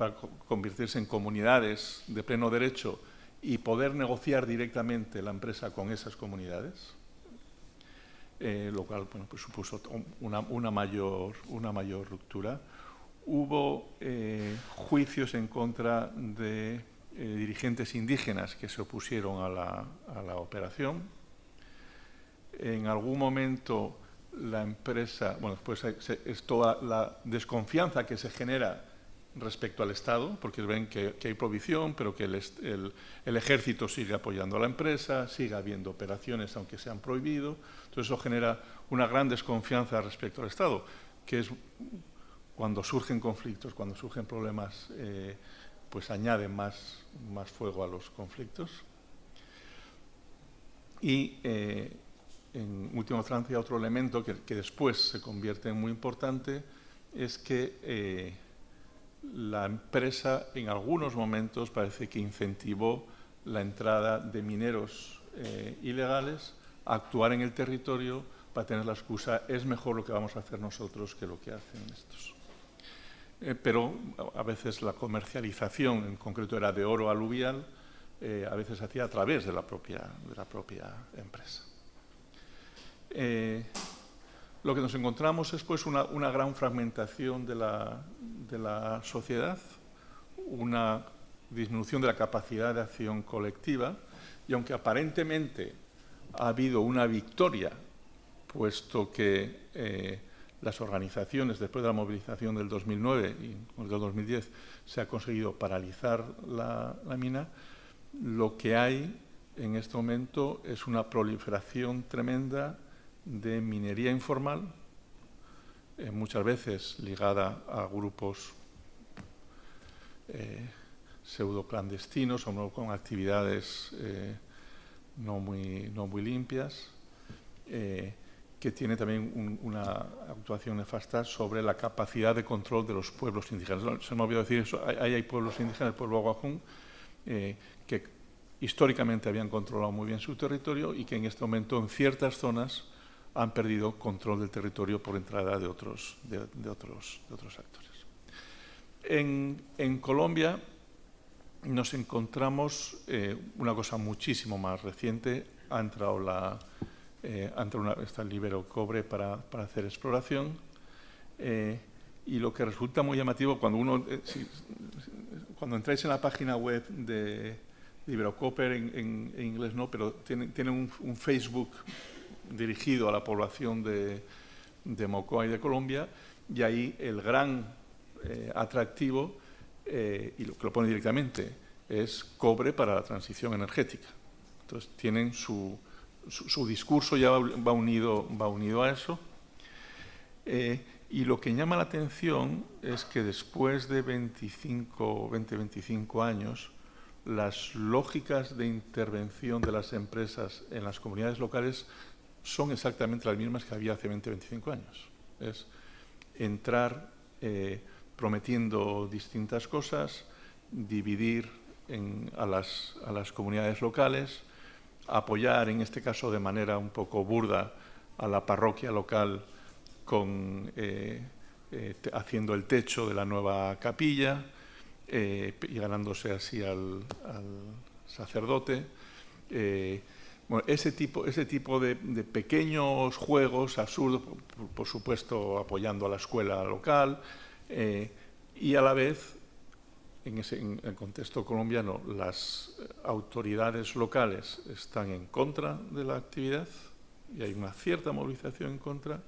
para convertirse en comunidades de pleno derecho y poder negociar directamente la empresa con esas comunidades, eh, lo cual pues supuso una, mayor, una mayor ruptura. Hubo eh, juicios en contra de eh, dirigentes indígenas que se opusieron a la, a la operación. En algún momento la empresa, bueno, después es toda la desconfianza que se genera respecto al Estado, porque ven que, hay provisión, pero que el, ejército sigue apoyando a la empresa, sigue habiendo operaciones aunque se han prohibido. Entonces eso genera una gran desconfianza respecto al Estado, que es cuando surgen conflictos, cuando surgen problemas, eh, pues añade más, más fuego a los conflictos. Y eh, en última instancia otro elemento que, después se convierte en muy importante es que eh, la empresa en algunos momentos parece que incentivó la entrada de mineros eh, ilegales a actuar en el territorio para tener la excusa es mejor lo que vamos a hacer nosotros que lo que hacen estos. Eh, pero a veces la comercialización, en concreto era de oro aluvial, eh, a veces hacía a través de la propia, de la propia empresa. Lo que nos encontramos es pues, una, gran fragmentación de la, sociedad, una disminución de la capacidad de acción colectiva y aunque aparentemente ha habido una victoria, puesto que eh, las organizaciones, después de la movilización del 2009 y del 2010, se ha conseguido paralizar la, la mina, lo que hay en este momento es una proliferación tremenda de minería informal, eh, muchas veces ligada a grupos eh, pseudo clandestinos o con actividades eh, no, muy, no muy limpias, eh, que tiene también una actuación nefasta sobre la capacidad de control de los pueblos indígenas. Se me olvidó decir eso, ahí hay pueblos indígenas, el pueblo Aguajún, que históricamente habían controlado muy bien su territorio y que en este momento en ciertas zonas han perdido control del territorio por entrada de otros, de, otros, de otros actores. En, en, Colombia nos encontramos eh, una cosa muchísimo más reciente. Ha entrado la, eh, una, está el Libero Cobre para, para hacer exploración. Eh, y lo que resulta muy llamativo cuando uno, cuando entráis en la página web de Libero Copper en, inglés no, pero tiene, tiene un, Facebook dirigido a la población de, de Mocoa y de Colombia y ahí el gran atractivo, y lo que lo pone directamente, es cobre para la transición energética. Entonces tienen su, su, discurso ya va unido, va unido a eso. Eh, y lo que llama la atención es que después de 25, 20, 25 años, las lógicas de intervención de las empresas en las comunidades locales son exactamente las mismas que había hace 20, 25 años. Es entrar eh, prometiendo distintas cosas, dividir a, las, a las comunidades locales, apoyar, en este caso de manera un poco burda, a la parroquia local con, eh, eh, haciendo el techo de la nueva capilla y ganándose así al, sacerdote. Bueno, ese tipo, ese tipo de, pequeños juegos absurdos, por, supuesto apoyando a la escuela local y a la vez en, ese, el contexto colombiano las autoridades locales están en contra de la actividad y hay una cierta movilización en contra,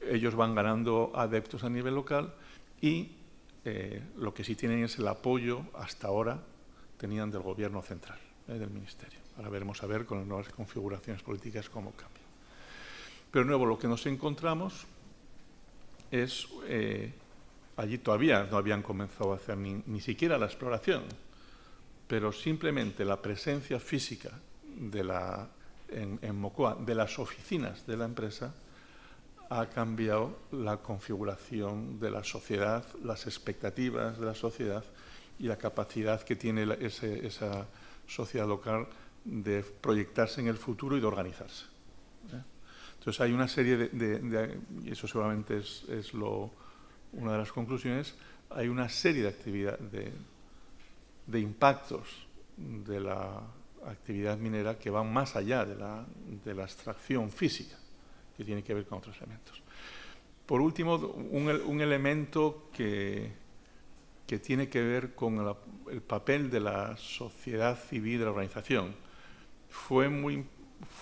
ellos van ganando adeptos a nivel local y eh, lo que sí tienen es el apoyo, hasta ahora, tenían del gobierno central, eh, del ministerio. Ahora veremos a ver con las nuevas configuraciones políticas cómo cambia. Pero nuevo, lo que nos encontramos es eh, allí todavía no habían comenzado a hacer ni, siquiera la exploración, pero simplemente la presencia física de la, en, Mocoa de las oficinas de la empresa ha cambiado la configuración de la sociedad, las expectativas de la sociedad y la capacidad que tiene esa sociedad local de proyectarse en el futuro y de organizarse. ¿eh? Entonces hay una serie de, y eso seguramente es lo, una de las conclusiones, hay una serie de, actividad, de, impactos de la actividad minera que van más allá de la, de la, extracción física, que tiene que ver con otros elementos. Por último, un, elemento que, que, tiene que ver con el papel de la sociedad civil de la organización. Fue, muy,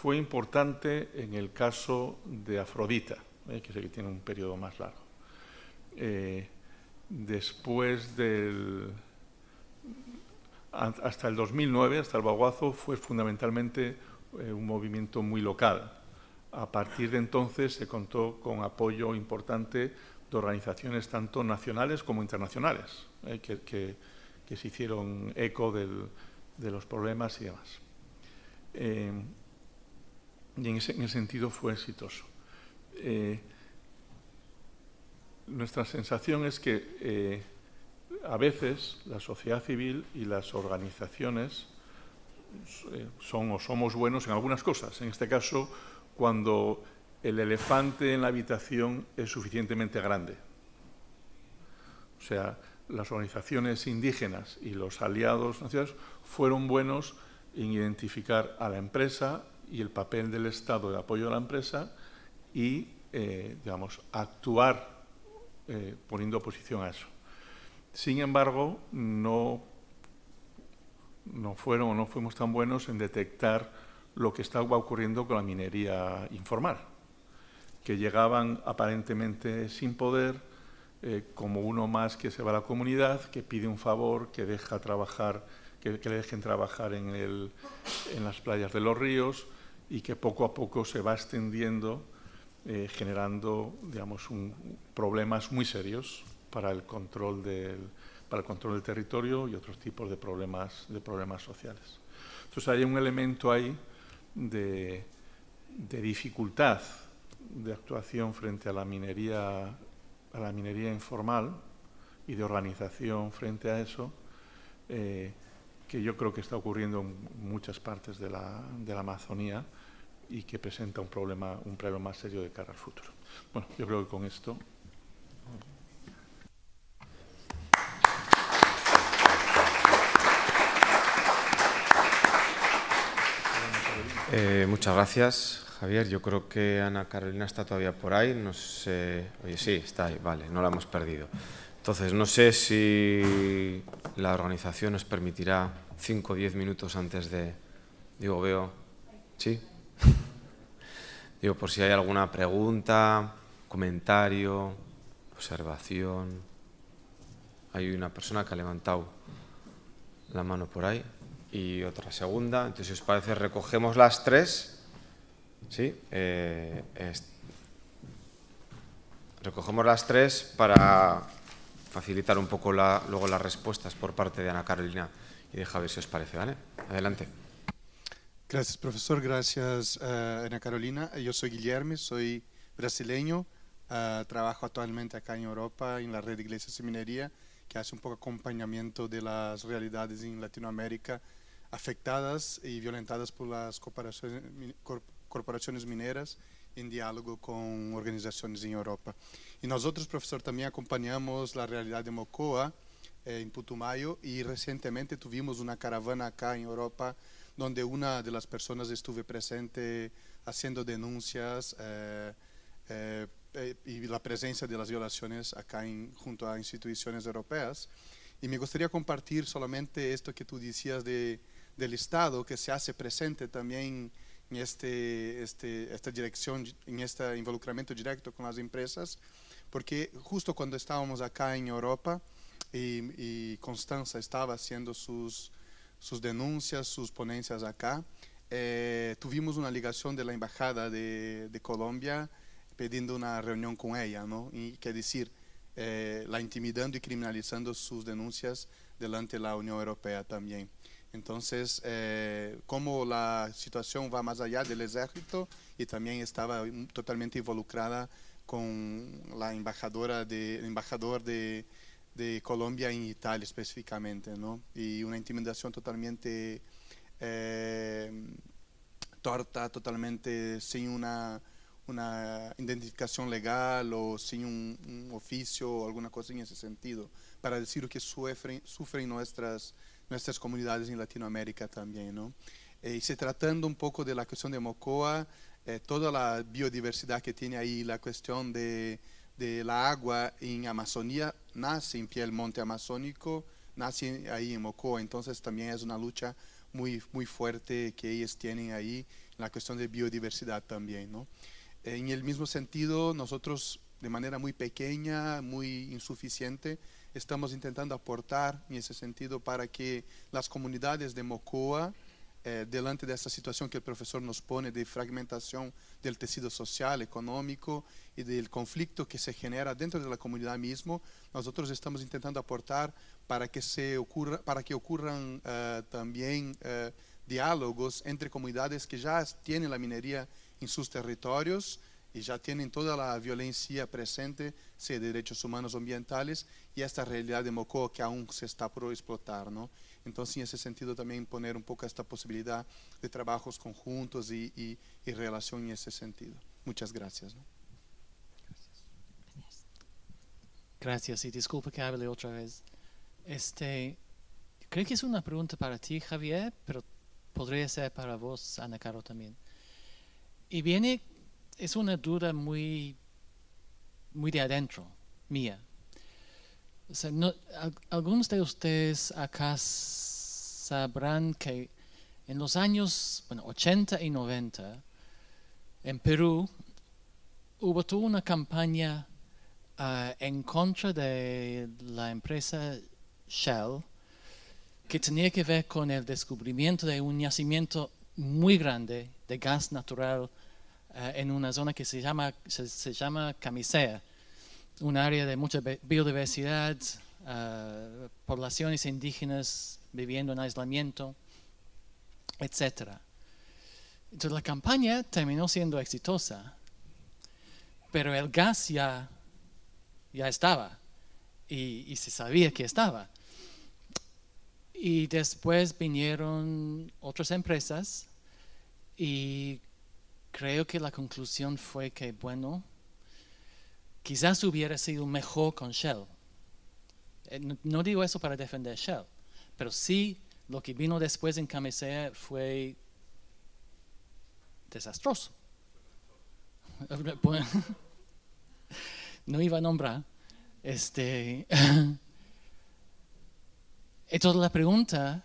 fue importante en el caso de Afrodita, ¿eh? que el que tiene un periodo más largo. Eh, después del... hasta el 2009, hasta el Baguazo, fue fundamentalmente eh, un movimiento muy local. A partir de entonces se contó con apoyo importante de organizaciones tanto nacionales como internacionales, eh, que, se hicieron eco de los problemas y demás. Y en ese, sentido fue exitoso nuestra sensación es que eh, a veces la sociedad civil y las organizaciones eh, son o somos buenos en algunas cosas. En este caso, cuando el elefante en la habitación es suficientemente grande. O sea, las organizaciones indígenas y los aliados nacionales fueron buenos en identificar a la empresa y el papel del Estado de apoyo a la empresa y, eh, digamos, actuar eh, poniendo oposición a eso. Sin embargo, no, no fueron o no fuimos tan buenos en detectar lo que estaba ocurriendo con la minería informal, que llegaban aparentemente sin poder, eh, como uno más que se va a la comunidad, que pide un favor, que deja trabajar, que, le dejen trabajar en, el, en las playas de los ríos y que poco a poco se va extendiendo eh, generando digamos, problemas muy serios para el, control del, para el control del territorio y otros tipos de problemas, de problemas sociales. Entonces hay un elemento ahí de, de dificultad de actuación frente a la minería, a la minería informal y de organización frente a eso, eh, que yo creo que está ocurriendo en muchas partes de la, de la Amazonía y que presenta un problema, un problema más serio de cara al futuro. Bueno, yo creo que con esto Eh, muchas gracias, Javier. Yo creo que Ana Carolina está todavía por ahí. No sé... Oye, sí, está ahí, vale, no la hemos perdido. Entonces, no sé si la organización nos permitirá 5 o 10 minutos antes de... Digo, veo... ¿Sí? *laughs* Digo, por si hay alguna pregunta, comentario, observación. Hay una persona que ha levantado la mano por ahí y otra segunda. Entonces, si os parece, recogemos las tres. ¿Sí? Eh, recogemos las tres para facilitar un poco la, luego las respuestas por parte de Ana Carolina y de Javier, si os parece. ¿vale? Adelante. Gracias, profesor. Gracias, uh, Ana Carolina. Yo soy Guillermo, soy brasileño. Uh, trabajo actualmente acá en Europa en la red de iglesias minería, que hace un poco acompañamiento de las realidades en Latinoamérica afectadas y violentadas por las corporaciones, corporaciones mineras en diálogo con organizaciones en Europa. Y nosotros, profesor, también acompañamos la realidad de Mocoa eh, en Putumayo y recientemente tuvimos una caravana acá en Europa donde una de las personas estuve presente haciendo denuncias eh, eh, y la presencia de las violaciones acá en, junto a instituciones europeas. Y me gustaría compartir solamente esto que tú decías de del Estado que se hace presente también en este, este, esta dirección, en este involucramiento directo con las empresas, porque justo cuando estábamos acá en Europa y, y Constanza estaba haciendo sus, sus denuncias, sus ponencias acá, eh, tuvimos una ligación de la Embajada de, de, Colombia pidiendo una reunión con ella, ¿no? Y quer decir, eh, la intimidando y criminalizando sus denuncias delante de la Unión Europea también. Entonces, eh, como la situación va más allá del ejército y también estaba totalmente involucrada con la embajadora de, el embajador de, de Colombia en Italia específicamente, ¿no? Y una intimidación totalmente eh, torta, totalmente sin una, una identificación legal o sin un, oficio o alguna cosa en ese sentido, para decir que sufren, sufren nuestras nuestras comunidades en Latinoamérica también. ¿no? Eh, y se tratando un poco de la cuestión de Mocoa, eh, toda la biodiversidad que tiene ahí, la cuestión de, de, la agua en Amazonía, nace en el monte amazónico, nace ahí en Mocoa, entonces también es una lucha muy, muy fuerte que ellos tienen ahí, la cuestión de biodiversidad también. ¿no? En el mismo sentido, nosotros de manera muy pequeña, muy insuficiente, estamos intentando aportar en ese sentido para que las comunidades de Mocoa, eh, delante de esta situación que el profesor nos pone de fragmentación del tejido social, económico y del conflicto que se genera dentro de la comunidad mismo, nosotros estamos intentando aportar para que, se ocurra, para que ocurran uh, también uh, diálogos entre comunidades que ya tienen la minería en sus territorios, y ya tienen toda la violencia presente, sea de derechos humanos ambientales, y esta realidad de Mocoa que aún se está por explotar. ¿no? Entonces, en ese sentido, también poner un poco esta posibilidad de trabajos conjuntos y, y, y relación en ese sentido. Muchas gracias. ¿no? Gracias. Gracias, y disculpe que hable otra vez. Este, creo que es una pregunta para ti, Javier, pero podría ser para vos, Ana Caro, también. Y viene es una duda muy, muy de adentro, mía. O sea, no, algunos de ustedes acá sabrán que en los años bueno, 80 y 90, en Perú, hubo toda una campaña uh, en contra de la empresa Shell que tenía que ver con el descubrimiento de un yacimiento muy grande de gas natural en una zona que se llama, se, se, llama Camisea, un área de mucha biodiversidad, uh, poblaciones indígenas viviendo en aislamiento, etc. Entonces la campaña terminó siendo exitosa, pero el gas ya, ya estaba y, y se sabía que estaba. Y después vinieron otras empresas y creo que la conclusión fue que, bueno, quizás hubiera sido mejor con Shell. Eh, No, digo eso para defender Shell, pero sí lo que vino después en Camisea fue desastroso. *laughs* *laughs* No iba a nombrar. Este, *laughs* entonces la pregunta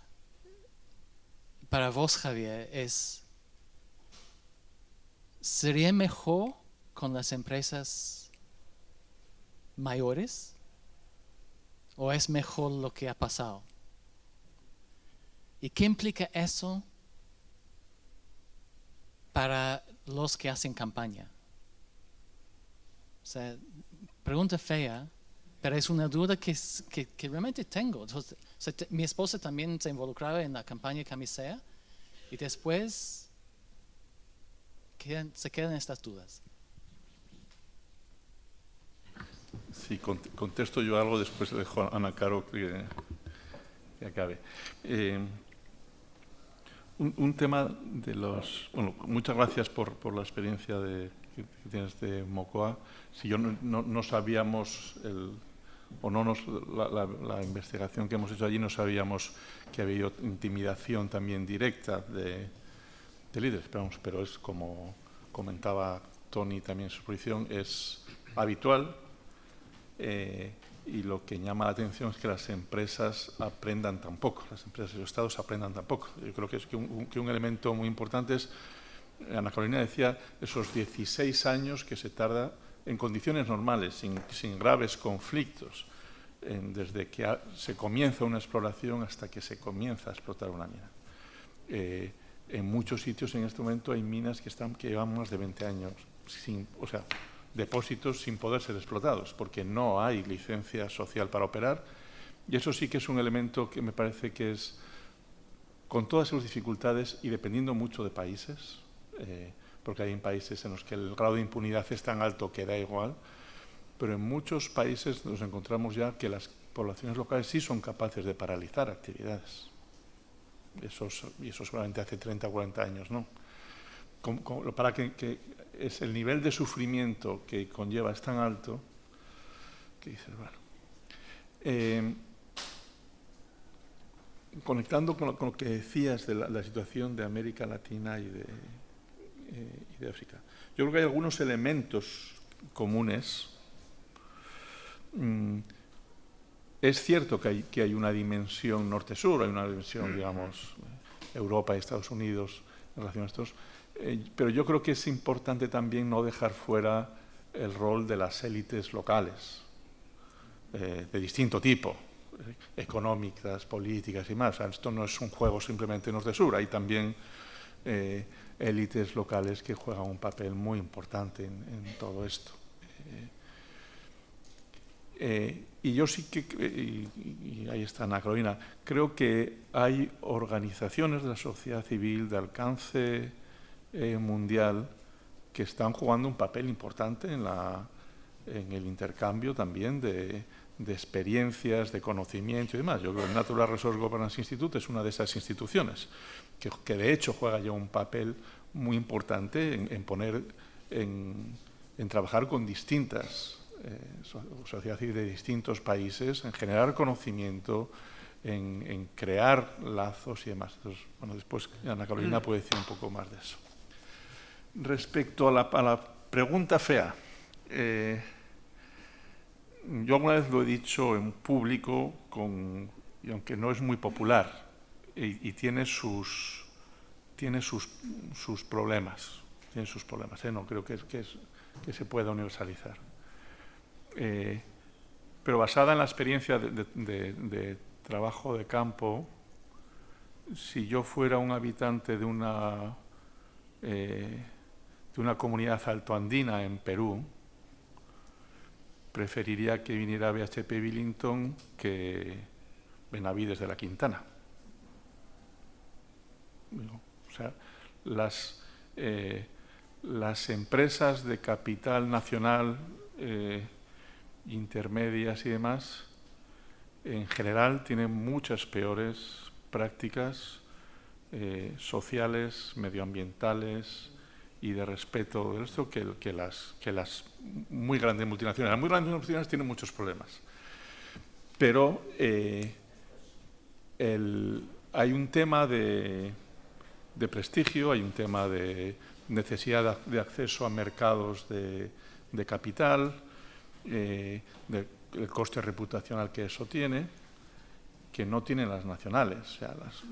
para vos, Javier, es, ¿sería mejor con las empresas mayores? ¿O es mejor lo que ha pasado? ¿Y qué implica eso para los que hacen campaña? O pregunta fea, pero es una duda que, realmente tengo. Mi esposa también se involucraba en la campaña Camisea y después quedan- se quedan estas dudas. Sí, cont- contesto yo algo, después le dejo a Ana Caro que, acabe. Eh, un, tema de los... Bueno, muchas gracias por, la experiencia de, que, tienes de Mocoa. Si yo no, no- no sabíamos, el, o no nos, la, la- la investigación que hemos hecho allí, no sabíamos que había intimidación también directa de, de líderes, pero, vamos, pero es como comentaba Tony también en su exposición, es habitual eh, y lo que llama la atención es que las empresas aprendan tan poco, las empresas y los estados aprendan tan poco. Yo creo que, es que, un, que un elemento muy importante es, Ana Carolina decía, esos 16 años que se tarda en condiciones normales, sin, sin graves conflictos, en- desde que ha- se comienza una exploración hasta que se comienza a explotar una mina. Eh, en muchos sitios en este momento hay minas que, están, que llevan más de 20 años, sin, o sea, depósitos sin poder ser explotados, porque no hay licencia social para operar. Y eso sí que es un elemento que me parece que es, con todas sus dificultades y dependiendo mucho de países, eh, porque hay países en los que el grado de impunidad es tan alto que da igual, pero en muchos países nos encontramos ya que las poblaciones locales sí son capaces de paralizar actividades. Eso, eso seguramente hace 30 o 40 años, ¿no? Para que, es el nivel de sufrimiento que conlleva es tan alto que dices, bueno. Eh, conectando con lo, que decías de la, situación de América Latina y de, eh, y de África, yo creo que hay algunos elementos comunes. Mm, es cierto que hay, que hay una dimensión norte-sur, hay una dimensión, digamos, Europa y Estados Unidos en relación a estos, eh, pero yo creo que es importante también no dejar fuera el rol de las élites locales, eh, de distinto tipo, eh, económicas, políticas y más. O sea, esto no es un juego simplemente norte-sur, hay también élites locales que juegan un papel muy importante en, en todo esto. Eh, y yo sí que, y, y ahí está Ana Carolina, creo que hay organizaciones de la sociedad civil de alcance eh, mundial que están jugando un papel importante en, la, en el intercambio también de, de experiencias, de conocimiento y demás. Yo creo que el Natural Resource Governance Institute es una de esas instituciones que, que de hecho juega ya un papel muy importante en, poner, en, en trabajar con distintas sociedad civil de distintos países, en generar conocimiento, en, en crear lazos y demás. Entonces, bueno, después Ana Carolina puede decir un poco más de eso. Respecto a la, a la pregunta fea, eh, yo alguna vez lo he dicho en público, con, y aunque no es muy popular, y, y tiene sus tiene sus, sus problemas, tiene sus problemas, ¿eh? no creo que, es- que, es- que se pueda universalizar. Eh, pero basada en la experiencia de, trabajo de campo, si yo fuera un habitante de una, eh, de una comunidad altoandina en Perú, preferiría que viniera BHP Billington que Benavides de la Quintana. O sea, las, eh, las empresas de capital nacional, intermedias y demás, en general tienen muchas peores prácticas eh, sociales, medioambientales y de respeto de esto que, las, que las muy grandes multinacionales. Las muy grandes multinacionales tienen muchos problemas, pero hay un tema de prestigio, hay un tema de necesidad de acceso a mercados de, capital, eh, el coste reputacional que eso tiene, que no tienen las nacionales. O sea, las,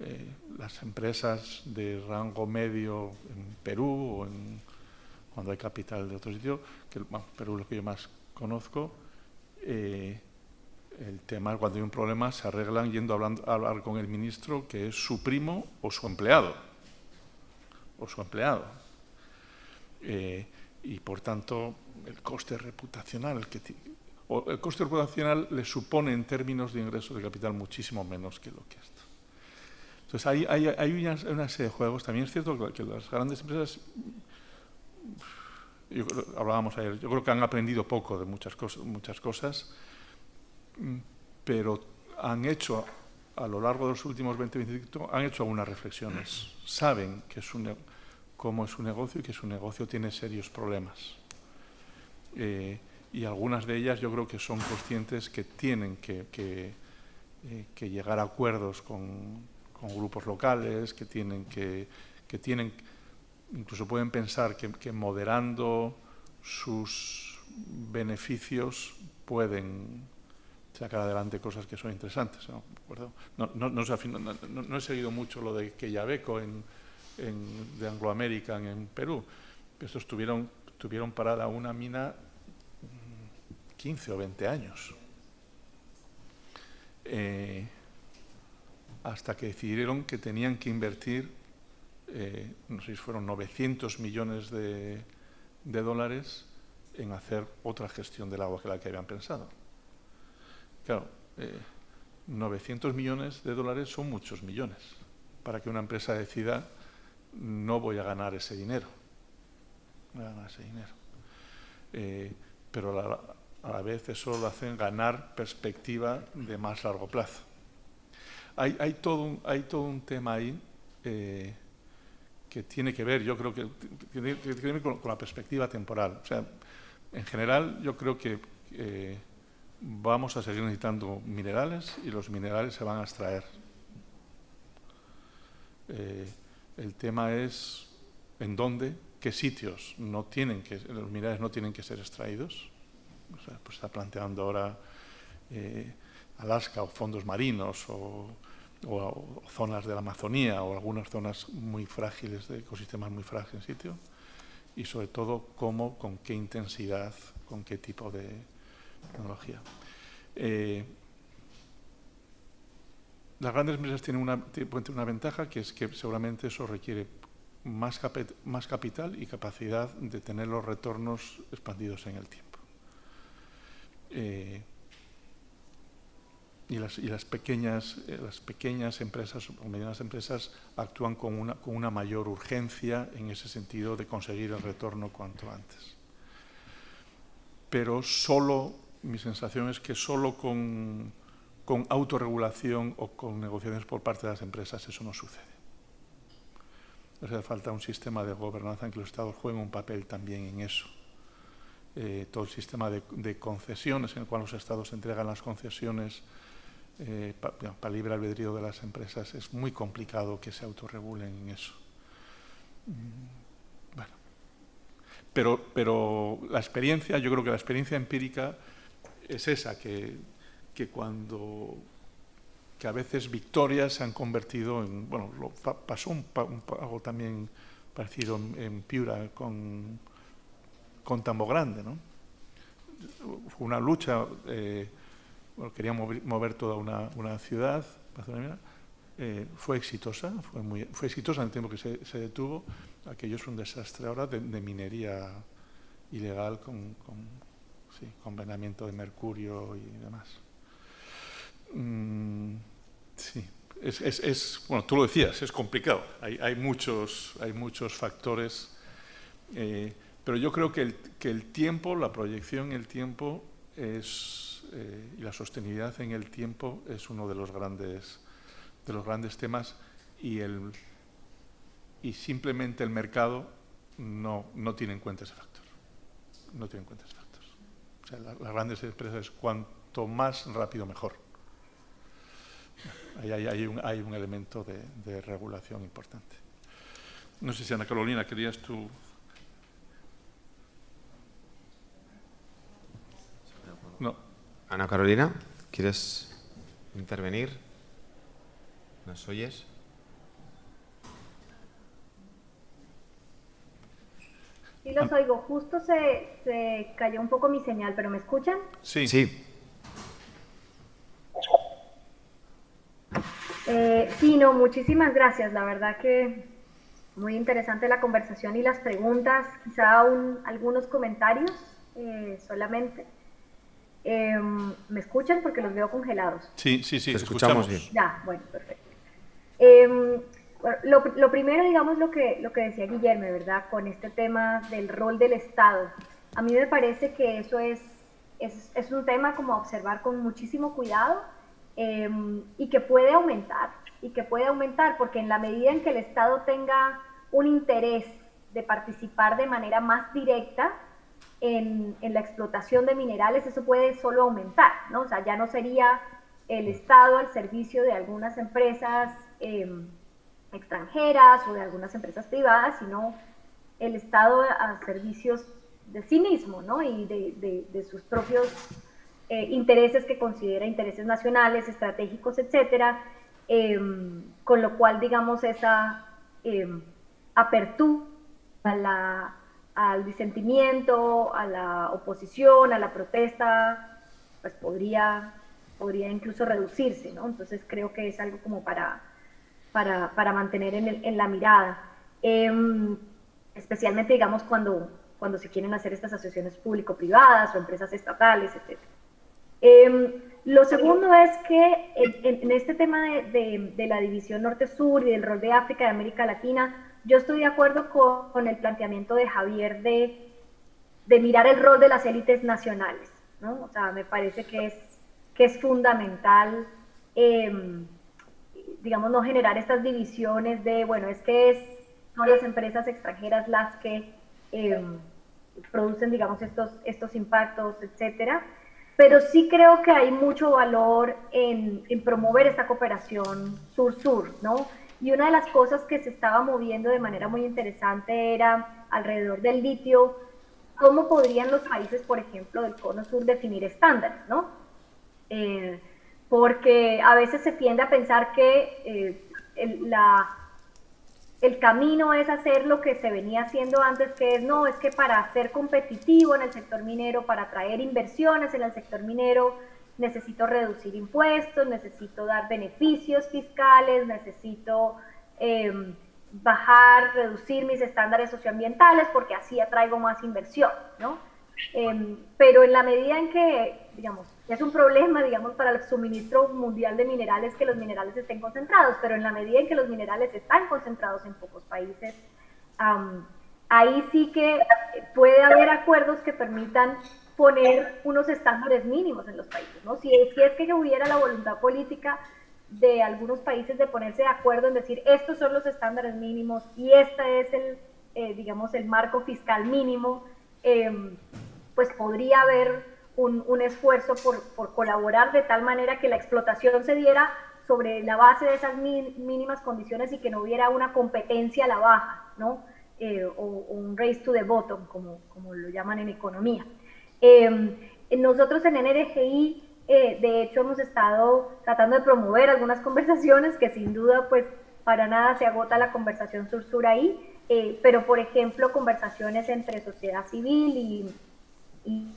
eh, las empresas de rango medio en Perú o en, cuando hay capital de otro sitio, que Perú es lo que yo más conozco, eh, el tema cuando hay un problema se arreglan yendo a hablar con el ministro que es su primo o su empleado. O su empleado. Y por tanto, el coste reputacional, que, o el coste reputacional le supone en términos de ingresos de capital muchísimo menos que lo que esto. Entonces, hay, hay, una, serie de juegos. También es cierto que, las grandes empresas, hablábamos ayer, yo creo que han aprendido poco de muchas cosas, muchas cosas pero han hecho a lo largo de los últimos 20, 25, han hecho algunas reflexiones. Saben que es cómo es su negocio y que su negocio tiene serios problemas. Eh, y algunas de ellas yo creo que son conscientes que tienen que, que, eh, llegar a acuerdos con, grupos locales, que tienen que, que tienen, incluso pueden pensar que, que moderando sus beneficios pueden sacar adelante cosas que son interesantes. ¿no? No, no, no, he seguido mucho lo de Quellaveco en, en, de Anglo American en Perú. Estos tuvieron, tuvieron parada una mina 15 mm, o 20 años. Eh, hasta que decidieron que tenían que invertir, eh, no sé si fueron 900 millones de, de dólares en hacer otra gestión del agua que la que habían pensado. Claro, 900 eh, millones de dólares son muchos millones para que una empresa decida no voy a ganar ese dinero. Ese dinero. Eh, pero a la, vez eso lo hacen ganar perspectiva de más largo plazo. Hay, todo, un, tema ahí eh, que tiene que ver, yo creo que, con, la perspectiva temporal. O sea, en general yo creo que vamos a seguir necesitando minerales y los minerales se van a extraer. Eh, el tema es en dónde, qué sitios no tienen que, los minerales no tienen que ser extraídos. O pues está planteando ahora eh, Alaska o fondos marinos o, zonas de la Amazonía o algunas zonas muy frágiles, de ecosistemas muy frágiles en sitio. Y sobre todo, cómo, con qué intensidad, con qué tipo de, tecnología. Eh, las grandes empresas tienen una, una ventaja que es que seguramente eso requiere más, más capital y capacidad de tener los retornos expandidos en el tiempo. Eh, y, las, y las, pequeñas, eh, las pequeñas empresas o medianas empresas actúan con una, con una mayor urgencia en ese sentido de conseguir el retorno cuanto antes. Pero solo mi sensación es que solo con, con autorregulación o con negociaciones por parte de las empresas eso no sucede. Hace falta un sistema de gobernanza en que los Estados jueguen un papel también en eso. Eh, todo el sistema de, concesiones en el cual los Estados entregan las concesiones eh, para libre albedrío de las empresas es muy complicado que se autorregulen en eso. Mm. Pero, pero la experiencia, yo creo que la experiencia empírica es esa, que, que cuando que a veces victorias se han convertido en, bueno, pasó algo también parecido en, Piura con, con Tambo Grande, ¿no? Fue una lucha, eh, quería mover, toda una, una ciudad, eh, fue exitosa, fue, muy, fue exitosa en el tiempo que se, se detuvo, aquello es un desastre ahora de, minería ilegal con sí, convenamiento de mercurio y demás. Mm, sí, es, bueno, tú lo decías, es complicado. Hay, muchos, hay muchos factores, eh, pero yo creo que el, que el, tiempo, la proyección en el tiempo es, eh, y la sostenibilidad en el tiempo es uno de los grandes, de los grandes temas y, el, y simplemente el mercado no, no tiene en cuenta ese factor. No tiene en cuenta ese factor. O sea, las grandes empresas, cuanto más rápido, mejor hay, un, elemento de, regulación importante. No sé si Ana Carolina, querías tú... No. Ana Carolina, ¿quieres intervenir? ¿Nos oyes? Sí, los oigo. Justo se, se cayó un poco mi señal, pero ¿me escuchan? Sí. Sí. Eh, sí, no, muchísimas gracias. La verdad que muy interesante la conversación y las preguntas. Quizá algunos comentarios eh, solamente. Em, ¿Me escuchan? Porque los veo congelados. Sí, sí, sí, escuchamos. bien. Ya, bueno, perfecto. Em, lo, primero, digamos, lo que, lo que decía Guillermo, ¿verdad? Con este tema del rol del Estado. A mí me parece que eso es, es, es un tema como a observar con muchísimo cuidado Em, y que puede aumentar, y que puede aumentar, porque en la medida en que el Estado tenga un interés de participar de manera más directa en, en la explotación de minerales, eso puede solo aumentar, ¿no? O sea, ya no sería el Estado al servicio de algunas empresas em, extranjeras o de algunas empresas privadas, sino el Estado a servicios de sí mismo, ¿no? Y de, de, de sus propios eh, intereses que considera intereses nacionales, estratégicos, etcétera, em, con lo cual, digamos, esa em, apertura al disentimiento, a la oposición, a la protesta, pues podría, podría incluso reducirse, ¿no? Entonces creo que es algo como para, para, mantener en, en, la mirada. Em, especialmente, digamos, cuando, cuando se quieren hacer estas asociaciones público-privadas o empresas estatales, etcétera. Em, lo segundo es que en, este tema de, la división norte-sur y del rol de África y América Latina, yo estoy de acuerdo con, el planteamiento de Javier de, mirar el rol de las élites nacionales. ¿no? O sea, me parece que es, que es fundamental, em, digamos, no generar estas divisiones de, bueno, es que son las empresas extranjeras las que em, producen, digamos, estos, estos impactos, etcétera pero sí creo que hay mucho valor en, promover esta cooperación sur-sur, ¿no? Y una de las cosas que se estaba moviendo de manera muy interesante era alrededor del litio, cómo podrían los países, por ejemplo, del cono sur definir estándares, ¿no? Eh, porque a veces se tiende a pensar que eh, la, el camino es hacer lo que se venía haciendo antes, que es, no, es que para ser competitivo en el sector minero, para atraer inversiones en el sector minero, necesito reducir impuestos, necesito dar beneficios fiscales, necesito em, bajar, reducir mis estándares socioambientales porque así atraigo más inversión, ¿no? Em, pero en la medida en que, digamos, es un problema, digamos, para el suministro mundial de minerales que los minerales estén concentrados, pero en la medida en que los minerales están concentrados en pocos países, ahí sí que puede haber acuerdos que permitan poner unos estándares mínimos en los países, ¿no? Si, si es que hubiera la voluntad política de algunos países de ponerse de acuerdo en decir estos son los estándares mínimos y este es el, eh, digamos, el marco fiscal mínimo, em, pues podría haber un, esfuerzo por, colaborar de tal manera que la explotación se diera sobre la base de esas mínimas condiciones y que no hubiera una competencia a la baja, ¿no? Eh, o, un race to the bottom, como, como lo llaman en economía. Em, nosotros en NRGI, eh, de hecho, hemos estado tratando de promover algunas *laughs* conversaciones que sin duda, pues, para nada se agota la conversación sur-sur ahí, eh, pero, por ejemplo, conversaciones entre sociedad civil y, y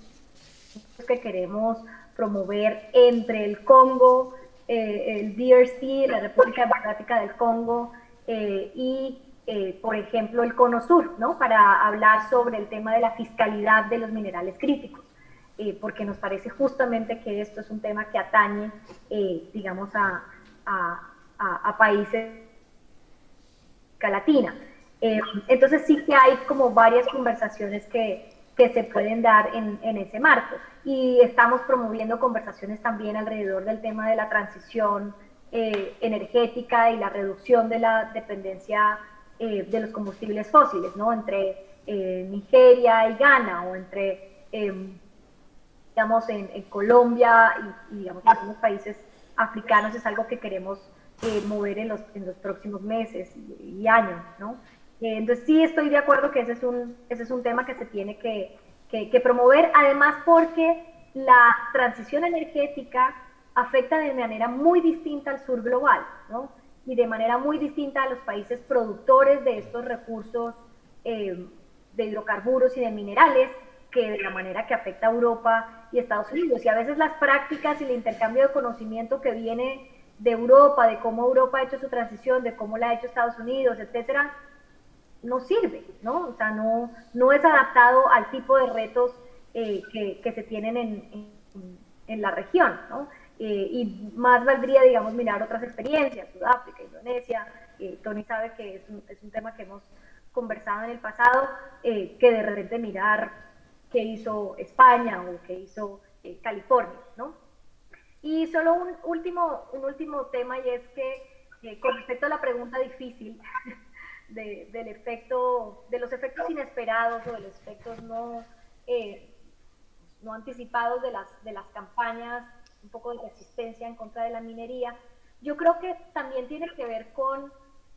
que queremos promover entre el Congo, eh, el DRC, la República Democrática del Congo eh, y, eh, por ejemplo, el Cono Sur, ¿no? Para hablar sobre el tema de la fiscalidad de los minerales críticos, porque nos parece justamente que esto es un tema que atañe, digamos, a, a, países de Latina. Eh, entonces sí que hay como varias conversaciones que, que se pueden dar en, en, ese marco. Y estamos promoviendo conversaciones también alrededor del tema de la transición eh, energética y la reducción de la dependencia eh, de los combustibles fósiles, ¿no? Entre Nigeria y Ghana o entre, digamos, en, Colombia y, digamos, en algunos países africanos es algo que queremos mover en los, en los próximos meses y, y años, ¿no? Eh, entonces sí estoy de acuerdo que ese es un, ese es un tema que se tiene que, que, promover, además porque la transición energética afecta de manera muy distinta al sur global, ¿no? Y de manera muy distinta a los países productores de estos recursos eh, de hidrocarburos y de minerales, que de la manera que afecta a Europa y Estados Unidos. Y a veces las prácticas y el intercambio de conocimiento que viene de Europa, de cómo Europa ha hecho su transición, de cómo la ha hecho Estados Unidos, etcétera, no sirve, ¿no? O sea, no, no es adaptado al tipo de retos eh, que, se tienen en, la región, ¿no? Eh, y más valdría, digamos, mirar otras experiencias, Sudáfrica, Indonesia, eh, Tony sabe que es un, es un, tema que hemos conversado en el pasado, que de repente mirar qué hizo España o qué hizo California, ¿no? Y solo un último, un último tema y es que con respecto a la pregunta difícil, *laughs* de, del efecto, de los efectos inesperados o de los efectos no, eh, no anticipados de las, de las campañas, un poco de resistencia en contra de la minería, yo creo que también tiene que ver con,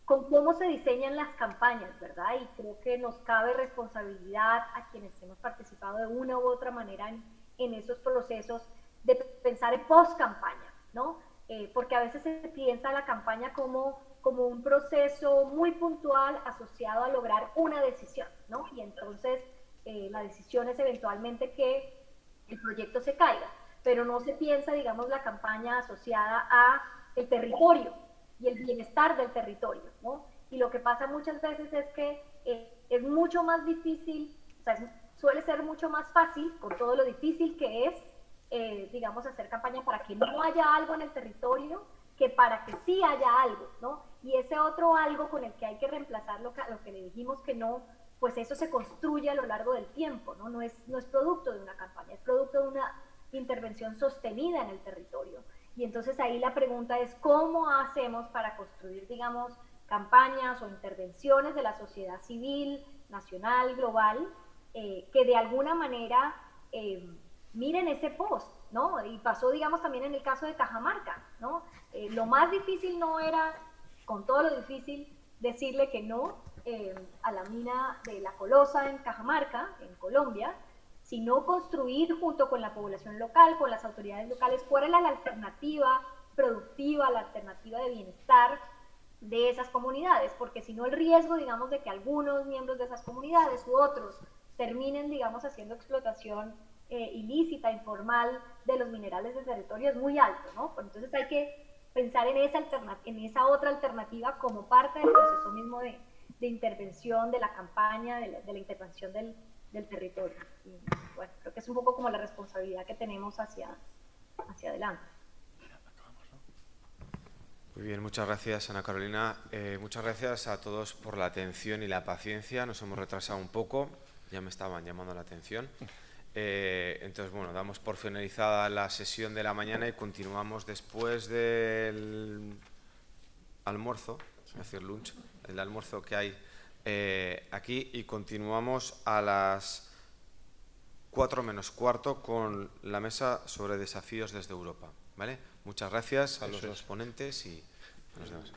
con cómo se diseñan las campañas, ¿verdad? Y creo que nos cabe responsabilidad a quienes hemos participado de una u otra manera en, en esos procesos de pensar en post-campaña, ¿no? Eh, porque a veces se piensa la campaña como como un proceso muy puntual asociado a lograr una decisión, ¿no? Y entonces eh, la decisión es eventualmente que el proyecto se caiga, pero no se piensa, digamos, la campaña asociada a el territorio y el bienestar del territorio, ¿no? Y lo que pasa muchas veces es que eh, es mucho más difícil, o sea, suele ser mucho más fácil, por todo lo difícil que es, eh, digamos, hacer campaña para que no haya algo en el territorio, que para que sí haya algo, ¿no? Y ese otro algo con el que hay que reemplazar lo que, le dijimos que no, pues eso se construye a lo largo del tiempo, ¿no? No es, no es producto de una campaña, es producto de una intervención sostenida en el territorio. Y entonces ahí la pregunta es, ¿cómo hacemos para construir, digamos, campañas o intervenciones de la sociedad civil, nacional, global, eh, que de alguna manera eh, miren ese post, ¿no? Y pasó, digamos, también en el caso de Cajamarca, ¿no? Eh, lo más difícil no era, con todo lo difícil, decirle que no eh, a la mina de La Colosa en Cajamarca, en Colombia, sino construir junto con la población local, con las autoridades locales, cuál era la alternativa productiva, la alternativa de bienestar de esas comunidades, porque si no el riesgo, digamos, de que algunos miembros de esas comunidades u otros terminen, digamos, haciendo explotación eh, ilícita, informal de los minerales del territorio es muy alto, ¿no? Pues entonces hay que pensar en esa, en esa otra alternativa como parte del proceso mismo de, intervención, de la campaña, de la, intervención del, del, territorio. Y, bueno, creo que es un poco como la responsabilidad que tenemos hacia, hacia adelante. Muy bien, muchas gracias Ana Carolina. Eh, muchas gracias a todos por la atención y la paciencia. Nos hemos retrasado un poco, ya me estaban llamando la atención. Eh, entonces, bueno, damos por finalizada la sesión de la mañana y continuamos después del almuerzo, es decir, lunch, el almuerzo que hay eh, aquí y continuamos a las 4 menos cuarto con la mesa sobre desafíos desde Europa. ¿vale? Muchas gracias a los dos ponentes y nos vemos.